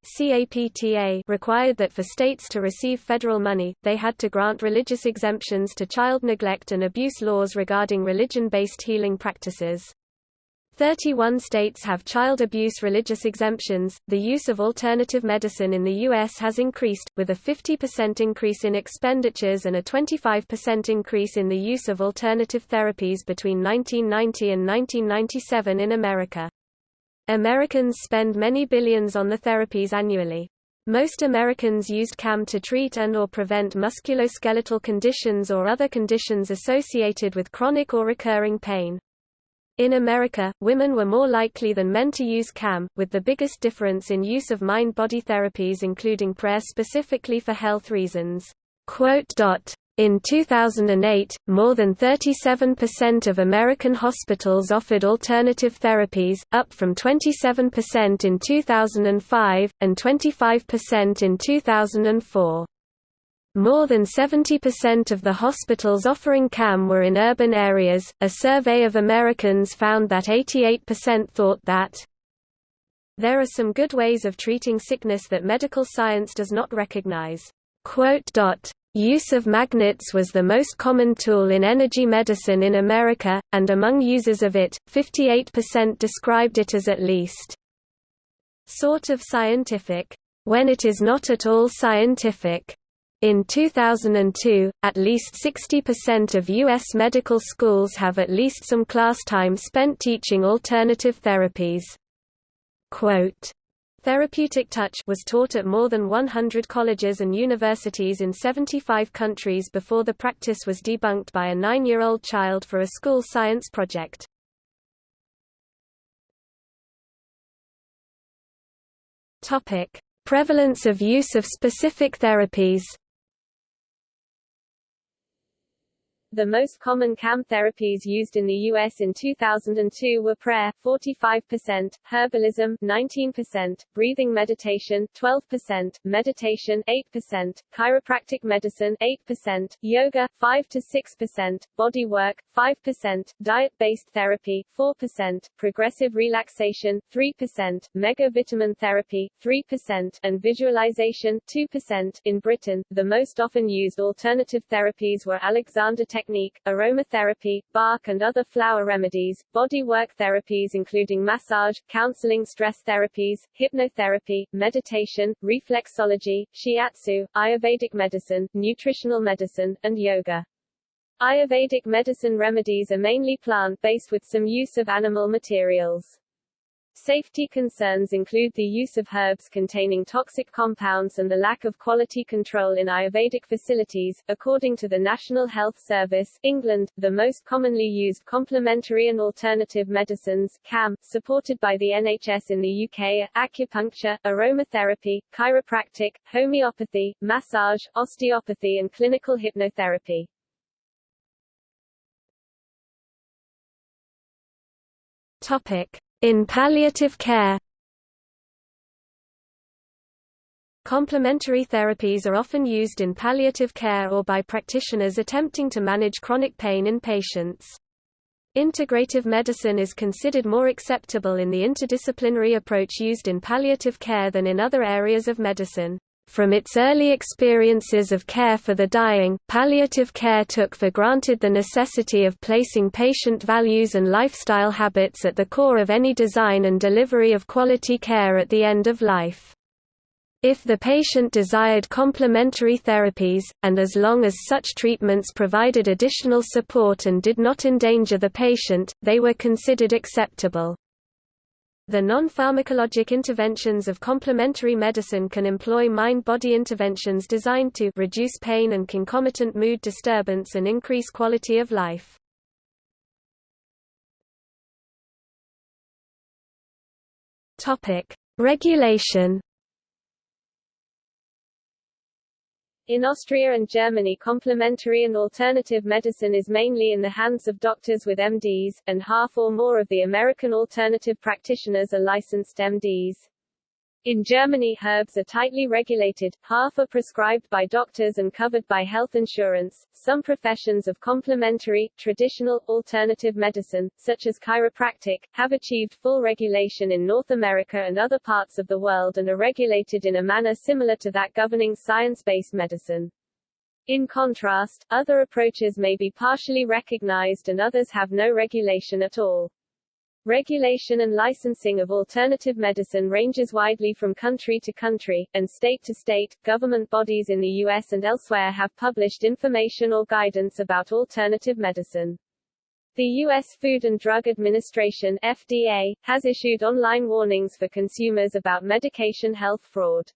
required that for states to receive federal money, they had to grant religious exemptions to child neglect and abuse laws regarding religion-based healing practices. 31 states have child abuse religious exemptions. The use of alternative medicine in the U.S. has increased, with a 50% increase in expenditures and a 25% increase in the use of alternative therapies between 1990 and 1997 in America. Americans spend many billions on the therapies annually. Most Americans used CAM to treat and or prevent musculoskeletal conditions or other conditions associated with chronic or recurring pain. In America, women were more likely than men to use CAM, with the biggest difference in use of mind-body therapies including prayer specifically for health reasons. In 2008, more than 37% of American hospitals offered alternative therapies, up from 27% in 2005, and 25% in 2004. More than 70% of the hospitals offering CAM were in urban areas. A survey of Americans found that 88% thought that There are some good ways of treating sickness that medical science does not recognize. Use of magnets was the most common tool in energy medicine in America, and among users of it, 58% described it as at least sort of scientific, when it is not at all scientific. In 2002, at least 60% of U.S. medical schools have at least some class time spent teaching alternative therapies. Quote, Therapeutic touch was taught at more than 100 colleges and universities in 75 countries before the practice was debunked by a nine-year-old child for a school science project. Prevalence of use of specific therapies The most common CAM therapies used in the U.S. in 2002 were prayer 45%, herbalism 19%, breathing meditation 12%, meditation 8%, chiropractic medicine 8%, yoga 5 to 6%, body work 5%, diet-based therapy 4%, progressive relaxation 3%, megavitamin therapy 3%, and visualization 2%. In Britain, the most often used alternative therapies were Alexander technique, aromatherapy, Bach and other flower remedies, body work therapies including massage, counseling stress therapies, hypnotherapy, meditation, reflexology, shiatsu, Ayurvedic medicine, nutritional medicine, and yoga. Ayurvedic medicine remedies are mainly plant-based with some use of animal materials. Safety concerns include the use of herbs containing toxic compounds and the lack of quality control in Ayurvedic facilities. According to the National Health Service, England, the most commonly used complementary and alternative medicines (CAM) supported by the NHS in the UK are acupuncture, aromatherapy, chiropractic, homeopathy, massage, osteopathy and clinical hypnotherapy. Topic: in palliative care Complementary therapies are often used in palliative care or by practitioners attempting to manage chronic pain in patients. Integrative medicine is considered more acceptable in the interdisciplinary approach used in palliative care than in other areas of medicine. From its early experiences of care for the dying, palliative care took for granted the necessity of placing patient values and lifestyle habits at the core of any design and delivery of quality care at the end of life. If the patient desired complementary therapies, and as long as such treatments provided additional support and did not endanger the patient, they were considered acceptable. The non-pharmacologic interventions of complementary medicine can employ mind-body interventions designed to reduce pain and concomitant mood disturbance and increase quality of life. Topic: Regulation In Austria and Germany complementary and alternative medicine is mainly in the hands of doctors with MDs, and half or more of the American alternative practitioners are licensed MDs. In Germany herbs are tightly regulated, half are prescribed by doctors and covered by health insurance. Some professions of complementary, traditional, alternative medicine, such as chiropractic, have achieved full regulation in North America and other parts of the world and are regulated in a manner similar to that governing science-based medicine. In contrast, other approaches may be partially recognized and others have no regulation at all. Regulation and licensing of alternative medicine ranges widely from country to country, and state to state. Government bodies in the U.S. and elsewhere have published information or guidance about alternative medicine. The U.S. Food and Drug Administration FDA, has issued online warnings for consumers about medication health fraud.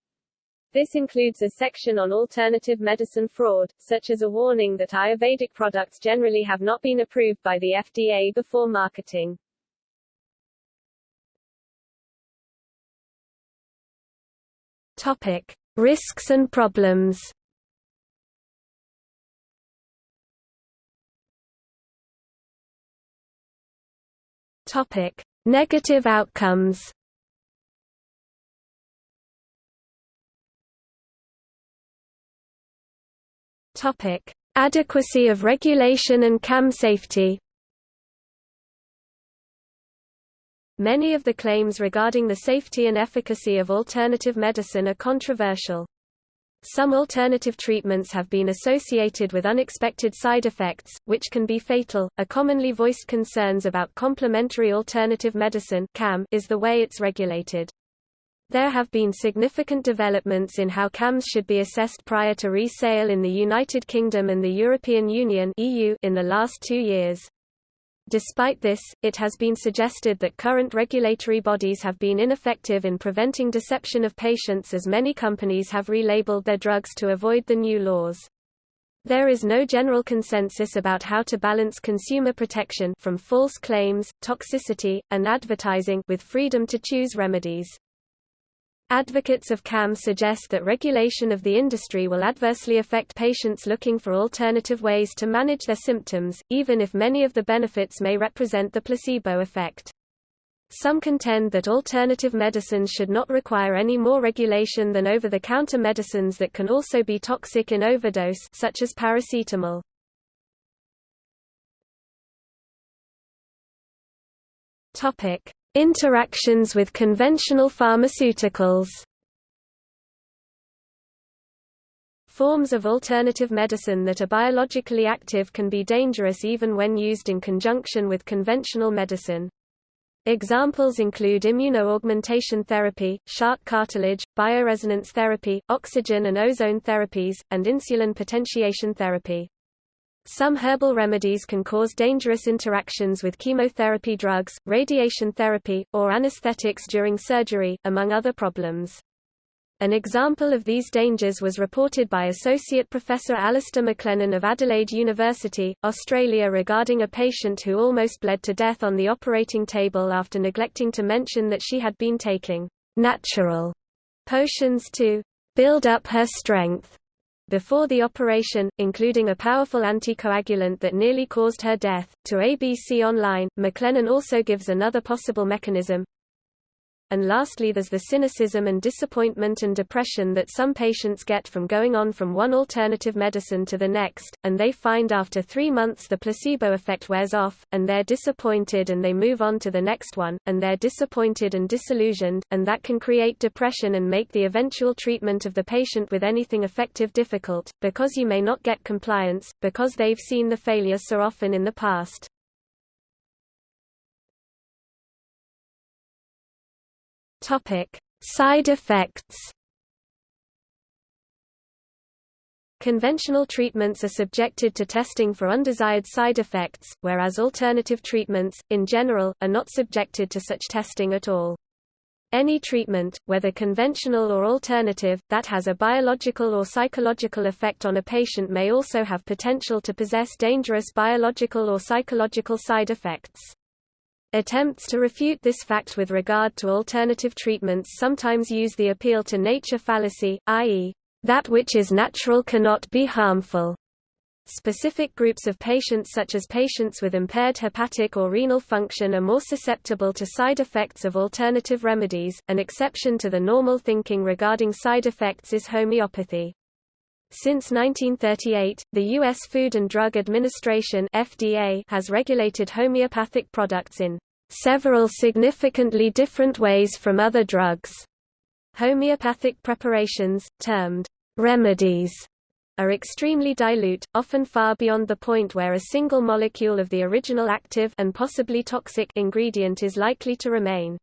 This includes a section on alternative medicine fraud, such as a warning that Ayurvedic products generally have not been approved by the FDA before marketing. Topic: Risks and problems. Topic: Negative outcomes. Topic: Adequacy of regulation and CAM safety. Many of the claims regarding the safety and efficacy of alternative medicine are controversial. Some alternative treatments have been associated with unexpected side effects, which can be fatal. A commonly voiced concerns about complementary alternative medicine (CAM) is the way it's regulated. There have been significant developments in how CAMs should be assessed prior to resale in the United Kingdom and the European Union (EU) in the last 2 years. Despite this, it has been suggested that current regulatory bodies have been ineffective in preventing deception of patients as many companies have relabeled their drugs to avoid the new laws. There is no general consensus about how to balance consumer protection from false claims, toxicity, and advertising with freedom to choose remedies. Advocates of CAM suggest that regulation of the industry will adversely affect patients looking for alternative ways to manage their symptoms, even if many of the benefits may represent the placebo effect. Some contend that alternative medicines should not require any more regulation than over-the-counter medicines that can also be toxic in overdose such as paracetamol. Topic: Interactions with conventional pharmaceuticals Forms of alternative medicine that are biologically active can be dangerous even when used in conjunction with conventional medicine. Examples include immunoaugmentation therapy, shark cartilage, bioresonance therapy, oxygen and ozone therapies, and insulin potentiation therapy. Some herbal remedies can cause dangerous interactions with chemotherapy drugs, radiation therapy, or anesthetics during surgery, among other problems. An example of these dangers was reported by Associate Professor Alastair MacLennan of Adelaide University, Australia regarding a patient who almost bled to death on the operating table after neglecting to mention that she had been taking natural potions to build up her strength before the operation, including a powerful anticoagulant that nearly caused her death. To ABC Online, MacLennan also gives another possible mechanism, and lastly there's the cynicism and disappointment and depression that some patients get from going on from one alternative medicine to the next, and they find after three months the placebo effect wears off, and they're disappointed and they move on to the next one, and they're disappointed and disillusioned, and that can create depression and make the eventual treatment of the patient with anything effective difficult, because you may not get compliance, because they've seen the failure so often in the past. Topic: Side effects. Conventional treatments are subjected to testing for undesired side effects, whereas alternative treatments, in general, are not subjected to such testing at all. Any treatment, whether conventional or alternative, that has a biological or psychological effect on a patient may also have potential to possess dangerous biological or psychological side effects. Attempts to refute this fact with regard to alternative treatments sometimes use the appeal to nature fallacy, i.e., that which is natural cannot be harmful. Specific groups of patients such as patients with impaired hepatic or renal function are more susceptible to side effects of alternative remedies. An exception to the normal thinking regarding side effects is homeopathy. Since 1938, the U.S. Food and Drug Administration (FDA) has regulated homeopathic products in several significantly different ways from other drugs. Homeopathic preparations, termed remedies, are extremely dilute, often far beyond the point where a single molecule of the original active and possibly toxic ingredient is likely to remain.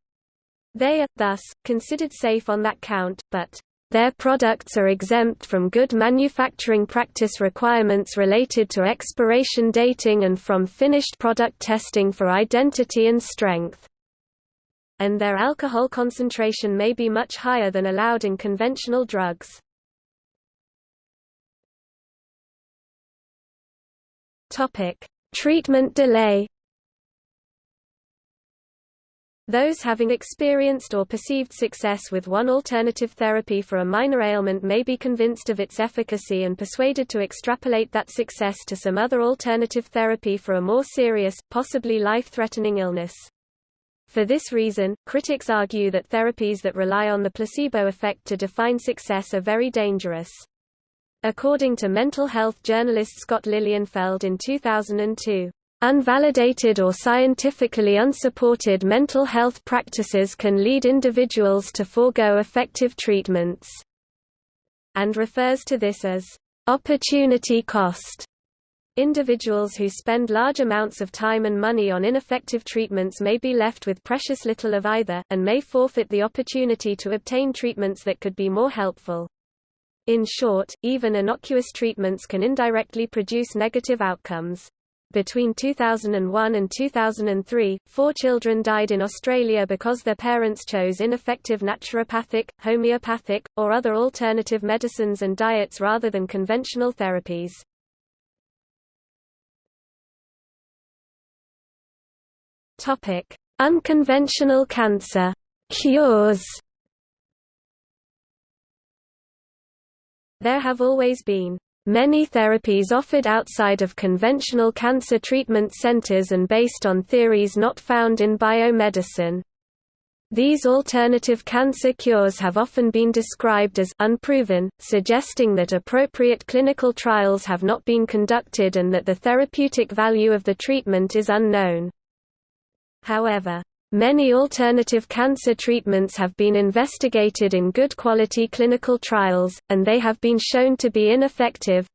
They are, thus, considered safe on that count, but their products are exempt from good manufacturing practice requirements related to expiration dating and from finished product testing for identity and strength. And their alcohol concentration may be much higher than allowed in conventional drugs. Treatment delay Those having experienced or perceived success with one alternative therapy for a minor ailment may be convinced of its efficacy and persuaded to extrapolate that success to some other alternative therapy for a more serious, possibly life-threatening illness. For this reason, critics argue that therapies that rely on the placebo effect to define success are very dangerous. According to mental health journalist Scott Lilienfeld in 2002, Unvalidated or scientifically unsupported mental health practices can lead individuals to forego effective treatments, and refers to this as opportunity cost. Individuals who spend large amounts of time and money on ineffective treatments may be left with precious little of either, and may forfeit the opportunity to obtain treatments that could be more helpful. In short, even innocuous treatments can indirectly produce negative outcomes. Between 2001 and 2003, four children died in Australia because their parents chose ineffective naturopathic, homeopathic, or other alternative medicines and diets rather than conventional therapies. Topic: Unconventional cancer cures. There have always been Many therapies offered outside of conventional cancer treatment centers and based on theories not found in biomedicine. These alternative cancer cures have often been described as unproven, suggesting that appropriate clinical trials have not been conducted and that the therapeutic value of the treatment is unknown. However, Many alternative cancer treatments have been investigated in good quality clinical trials, and they have been shown to be ineffective.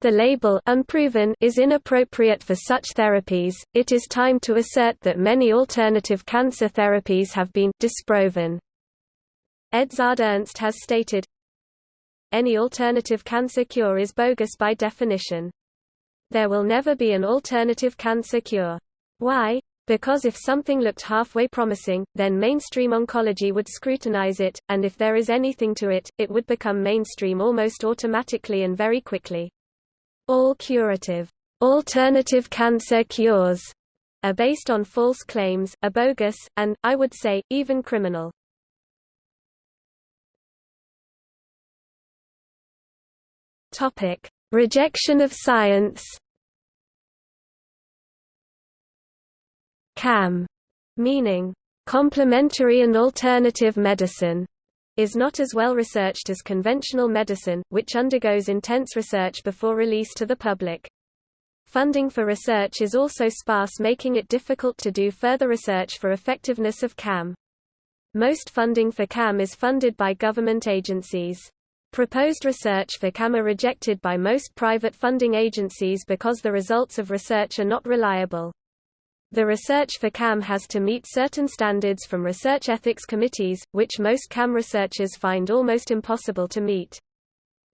The label unproven is inappropriate for such therapies. It is time to assert that many alternative cancer therapies have been disproven. Edzard Ernst has stated, Any alternative cancer cure is bogus by definition. There will never be an alternative cancer cure. Why? Because if something looked halfway promising, then mainstream oncology would scrutinize it, and if there is anything to it, it would become mainstream almost automatically and very quickly. All curative, alternative cancer cures are based on false claims, are bogus, and, I would say, even criminal. Rejection of science. CAM, meaning complementary and alternative medicine, is not as well researched as conventional medicine, which undergoes intense research before release to the public. Funding for research is also sparse making it difficult to do further research for effectiveness of CAM. Most funding for CAM is funded by government agencies. Proposed research for CAM are rejected by most private funding agencies because the results of research are not reliable. The research for CAM has to meet certain standards from research ethics committees, which most CAM researchers find almost impossible to meet.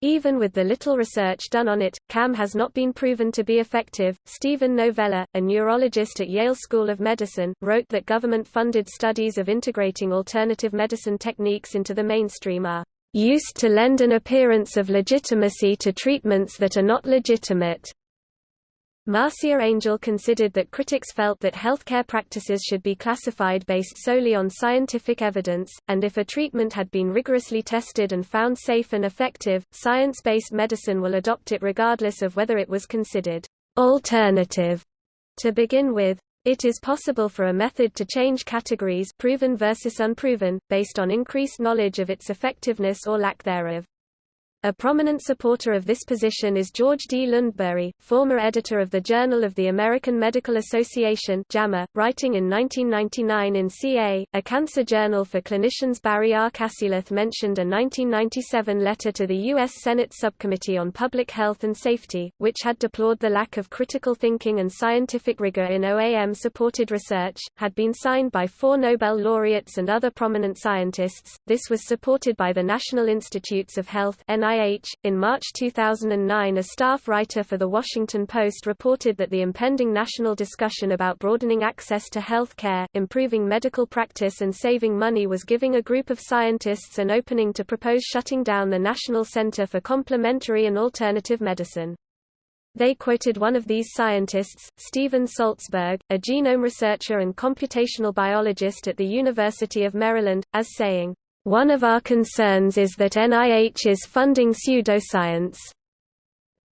Even with the little research done on it, CAM has not been proven to be effective. Steven Novella, a neurologist at Yale School of Medicine, wrote that government funded studies of integrating alternative medicine techniques into the mainstream are used to lend an appearance of legitimacy to treatments that are not legitimate. Marcia Angell considered that critics felt that healthcare practices should be classified based solely on scientific evidence, and if a treatment had been rigorously tested and found safe and effective, science-based medicine will adopt it regardless of whether it was considered alternative to begin with. It is possible for a method to change categories proven versus unproven, based on increased knowledge of its effectiveness or lack thereof. A prominent supporter of this position is George D. Lundberg, former editor of the Journal of the American Medical Association JAMA, writing in 1999 in CA, a cancer journal for clinicians Barrie R. Cassileth mentioned a 1997 letter to the U.S. Senate Subcommittee on Public Health and Safety, which had deplored the lack of critical thinking and scientific rigor in OAM-supported research, had been signed by four Nobel laureates and other prominent scientists. This was supported by the National Institutes of Health NIH In March 2009, a staff writer for The Washington Post reported that the impending national discussion about broadening access to health care, improving medical practice, and saving money was giving a group of scientists an opening to propose shutting down the National Center for Complementary and Alternative Medicine. They quoted one of these scientists, Steven Salzberg, a genome researcher and computational biologist at the University of Maryland, as saying, one of our concerns is that NIH is funding pseudoscience.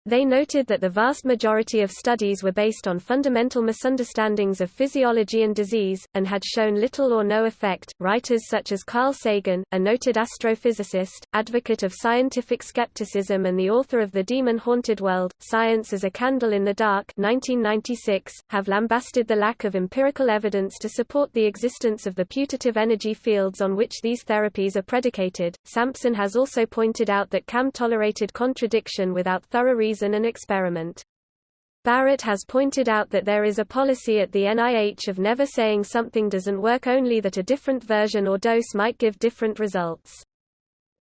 They noted that the vast majority of studies were based on fundamental misunderstandings of physiology and disease, and had shown little or no effect. Writers such as Carl Sagan, a noted astrophysicist, advocate of scientific skepticism and the author of The Demon Haunted World, Science as a Candle in the Dark 1996, have lambasted the lack of empirical evidence to support the existence of the putative energy fields on which these therapies are predicated. Sampson has also pointed out that CAM tolerated contradiction without thorough reason and experiment. Barrett has pointed out that there is a policy at the NIH of never saying something doesn't work only that a different version or dose might give different results.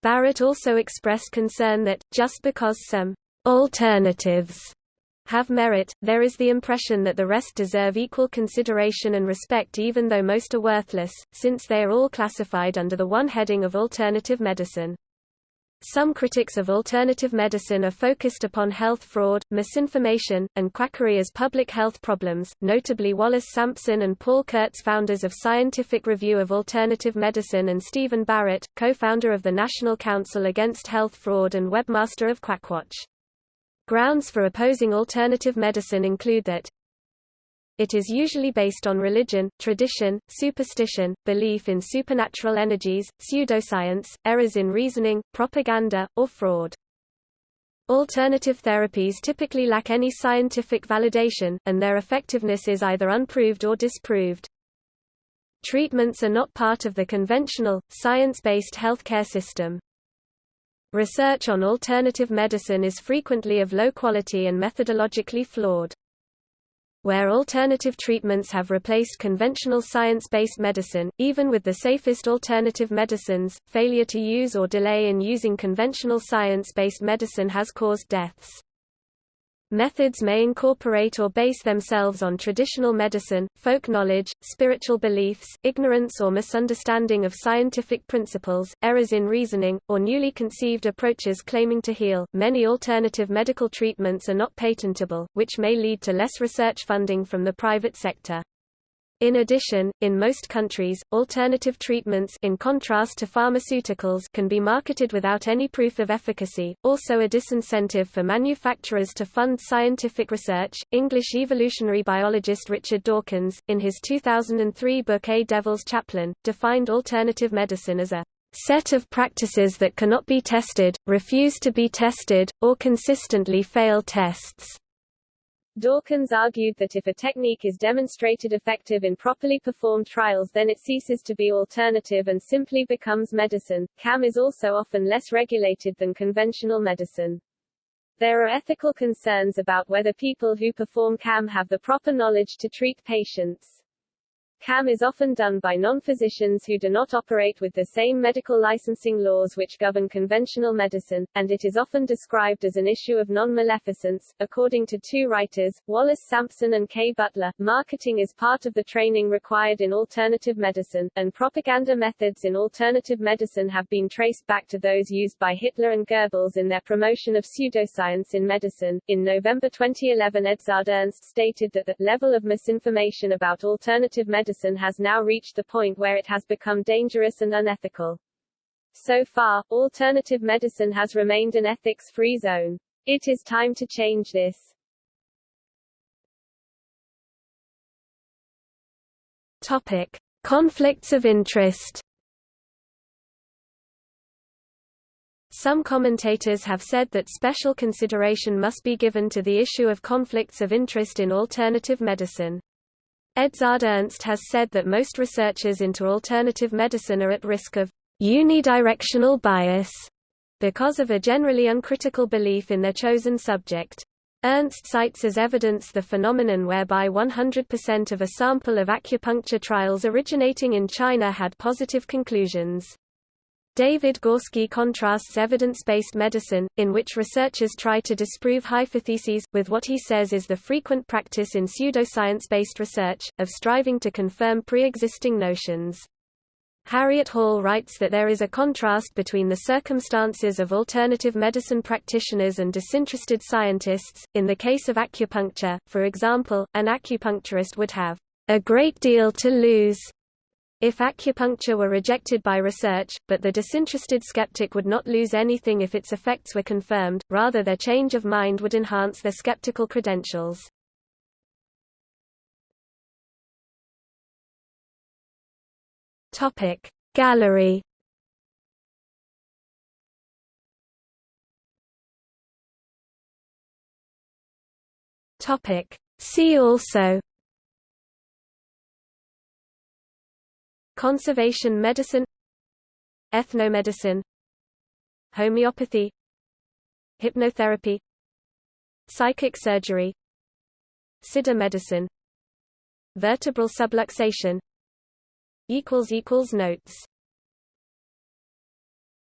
Barrett also expressed concern that, just because some alternatives have merit, there is the impression that the rest deserve equal consideration and respect even though most are worthless, since they are all classified under the one heading of alternative medicine. Some critics of alternative medicine are focused upon health fraud, misinformation, and quackery as public health problems, notably Wallace Sampson and Paul Kurtz founders of Scientific Review of Alternative Medicine and Stephen Barrett, co-founder of the National Council Against Health Fraud and webmaster of Quackwatch. Grounds for opposing alternative medicine include that it is usually based on religion, tradition, superstition, belief in supernatural energies, pseudoscience, errors in reasoning, propaganda, or fraud. Alternative therapies typically lack any scientific validation, and their effectiveness is either unproved or disproved. Treatments are not part of the conventional, science-based healthcare system. Research on alternative medicine is frequently of low quality and methodologically flawed. Where alternative treatments have replaced conventional science-based medicine, even with the safest alternative medicines, failure to use or delay in using conventional science-based medicine has caused deaths. Methods may incorporate or base themselves on traditional medicine, folk knowledge, spiritual beliefs, ignorance or misunderstanding of scientific principles, errors in reasoning, or newly conceived approaches claiming to heal. Many alternative medical treatments are not patentable, which may lead to less research funding from the private sector. In addition, in most countries, alternative treatments in contrast to pharmaceuticals can be marketed without any proof of efficacy, also a disincentive for manufacturers to fund scientific research. English evolutionary biologist Richard Dawkins, in his 2003 book A Devil's Chaplain, defined alternative medicine as a set of practices that cannot be tested, refuse to be tested, or consistently fail tests. Dawkins argued that if a technique is demonstrated effective in properly performed trials then it ceases to be alternative and simply becomes medicine. CAM is also often less regulated than conventional medicine. There are ethical concerns about whether people who perform CAM have the proper knowledge to treat patients. CAM is often done by non-physicians who do not operate with the same medical licensing laws which govern conventional medicine, and it is often described as an issue of non-maleficence. According to two writers, Wallace Sampson and Kay Butler, marketing is part of the training required in alternative medicine, and propaganda methods in alternative medicine have been traced back to those used by Hitler and Goebbels in their promotion of pseudoscience in medicine. In November 2011 Edzard Ernst stated that the level of misinformation about alternative medicine medicine has now reached the point where it has become dangerous and unethical. So far, alternative medicine has remained an ethics-free zone. It is time to change this. Topic: Conflicts of interest. Some commentators have said that special consideration must be given to the issue of conflicts of interest in alternative medicine. Edzard Ernst has said that most researchers into alternative medicine are at risk of unidirectional bias because of a generally uncritical belief in their chosen subject. Ernst cites as evidence the phenomenon whereby 100% of a sample of acupuncture trials originating in China had positive conclusions. David Gorski contrasts evidence-based medicine, in which researchers try to disprove hypotheses, with what he says is the frequent practice in pseudoscience-based research, of striving to confirm pre-existing notions. Harriet Hall writes that there is a contrast between the circumstances of alternative medicine practitioners and disinterested scientists. In the case of acupuncture, for example, an acupuncturist would have a great deal to lose If acupuncture were rejected by research, but the disinterested skeptic would not lose anything if its effects were confirmed, rather their change of mind would enhance their skeptical credentials. Topic Gallery Topic See also Conservation medicine Ethnomedicine Homeopathy Hypnotherapy Psychic surgery Siddha medicine Vertebral subluxation Notes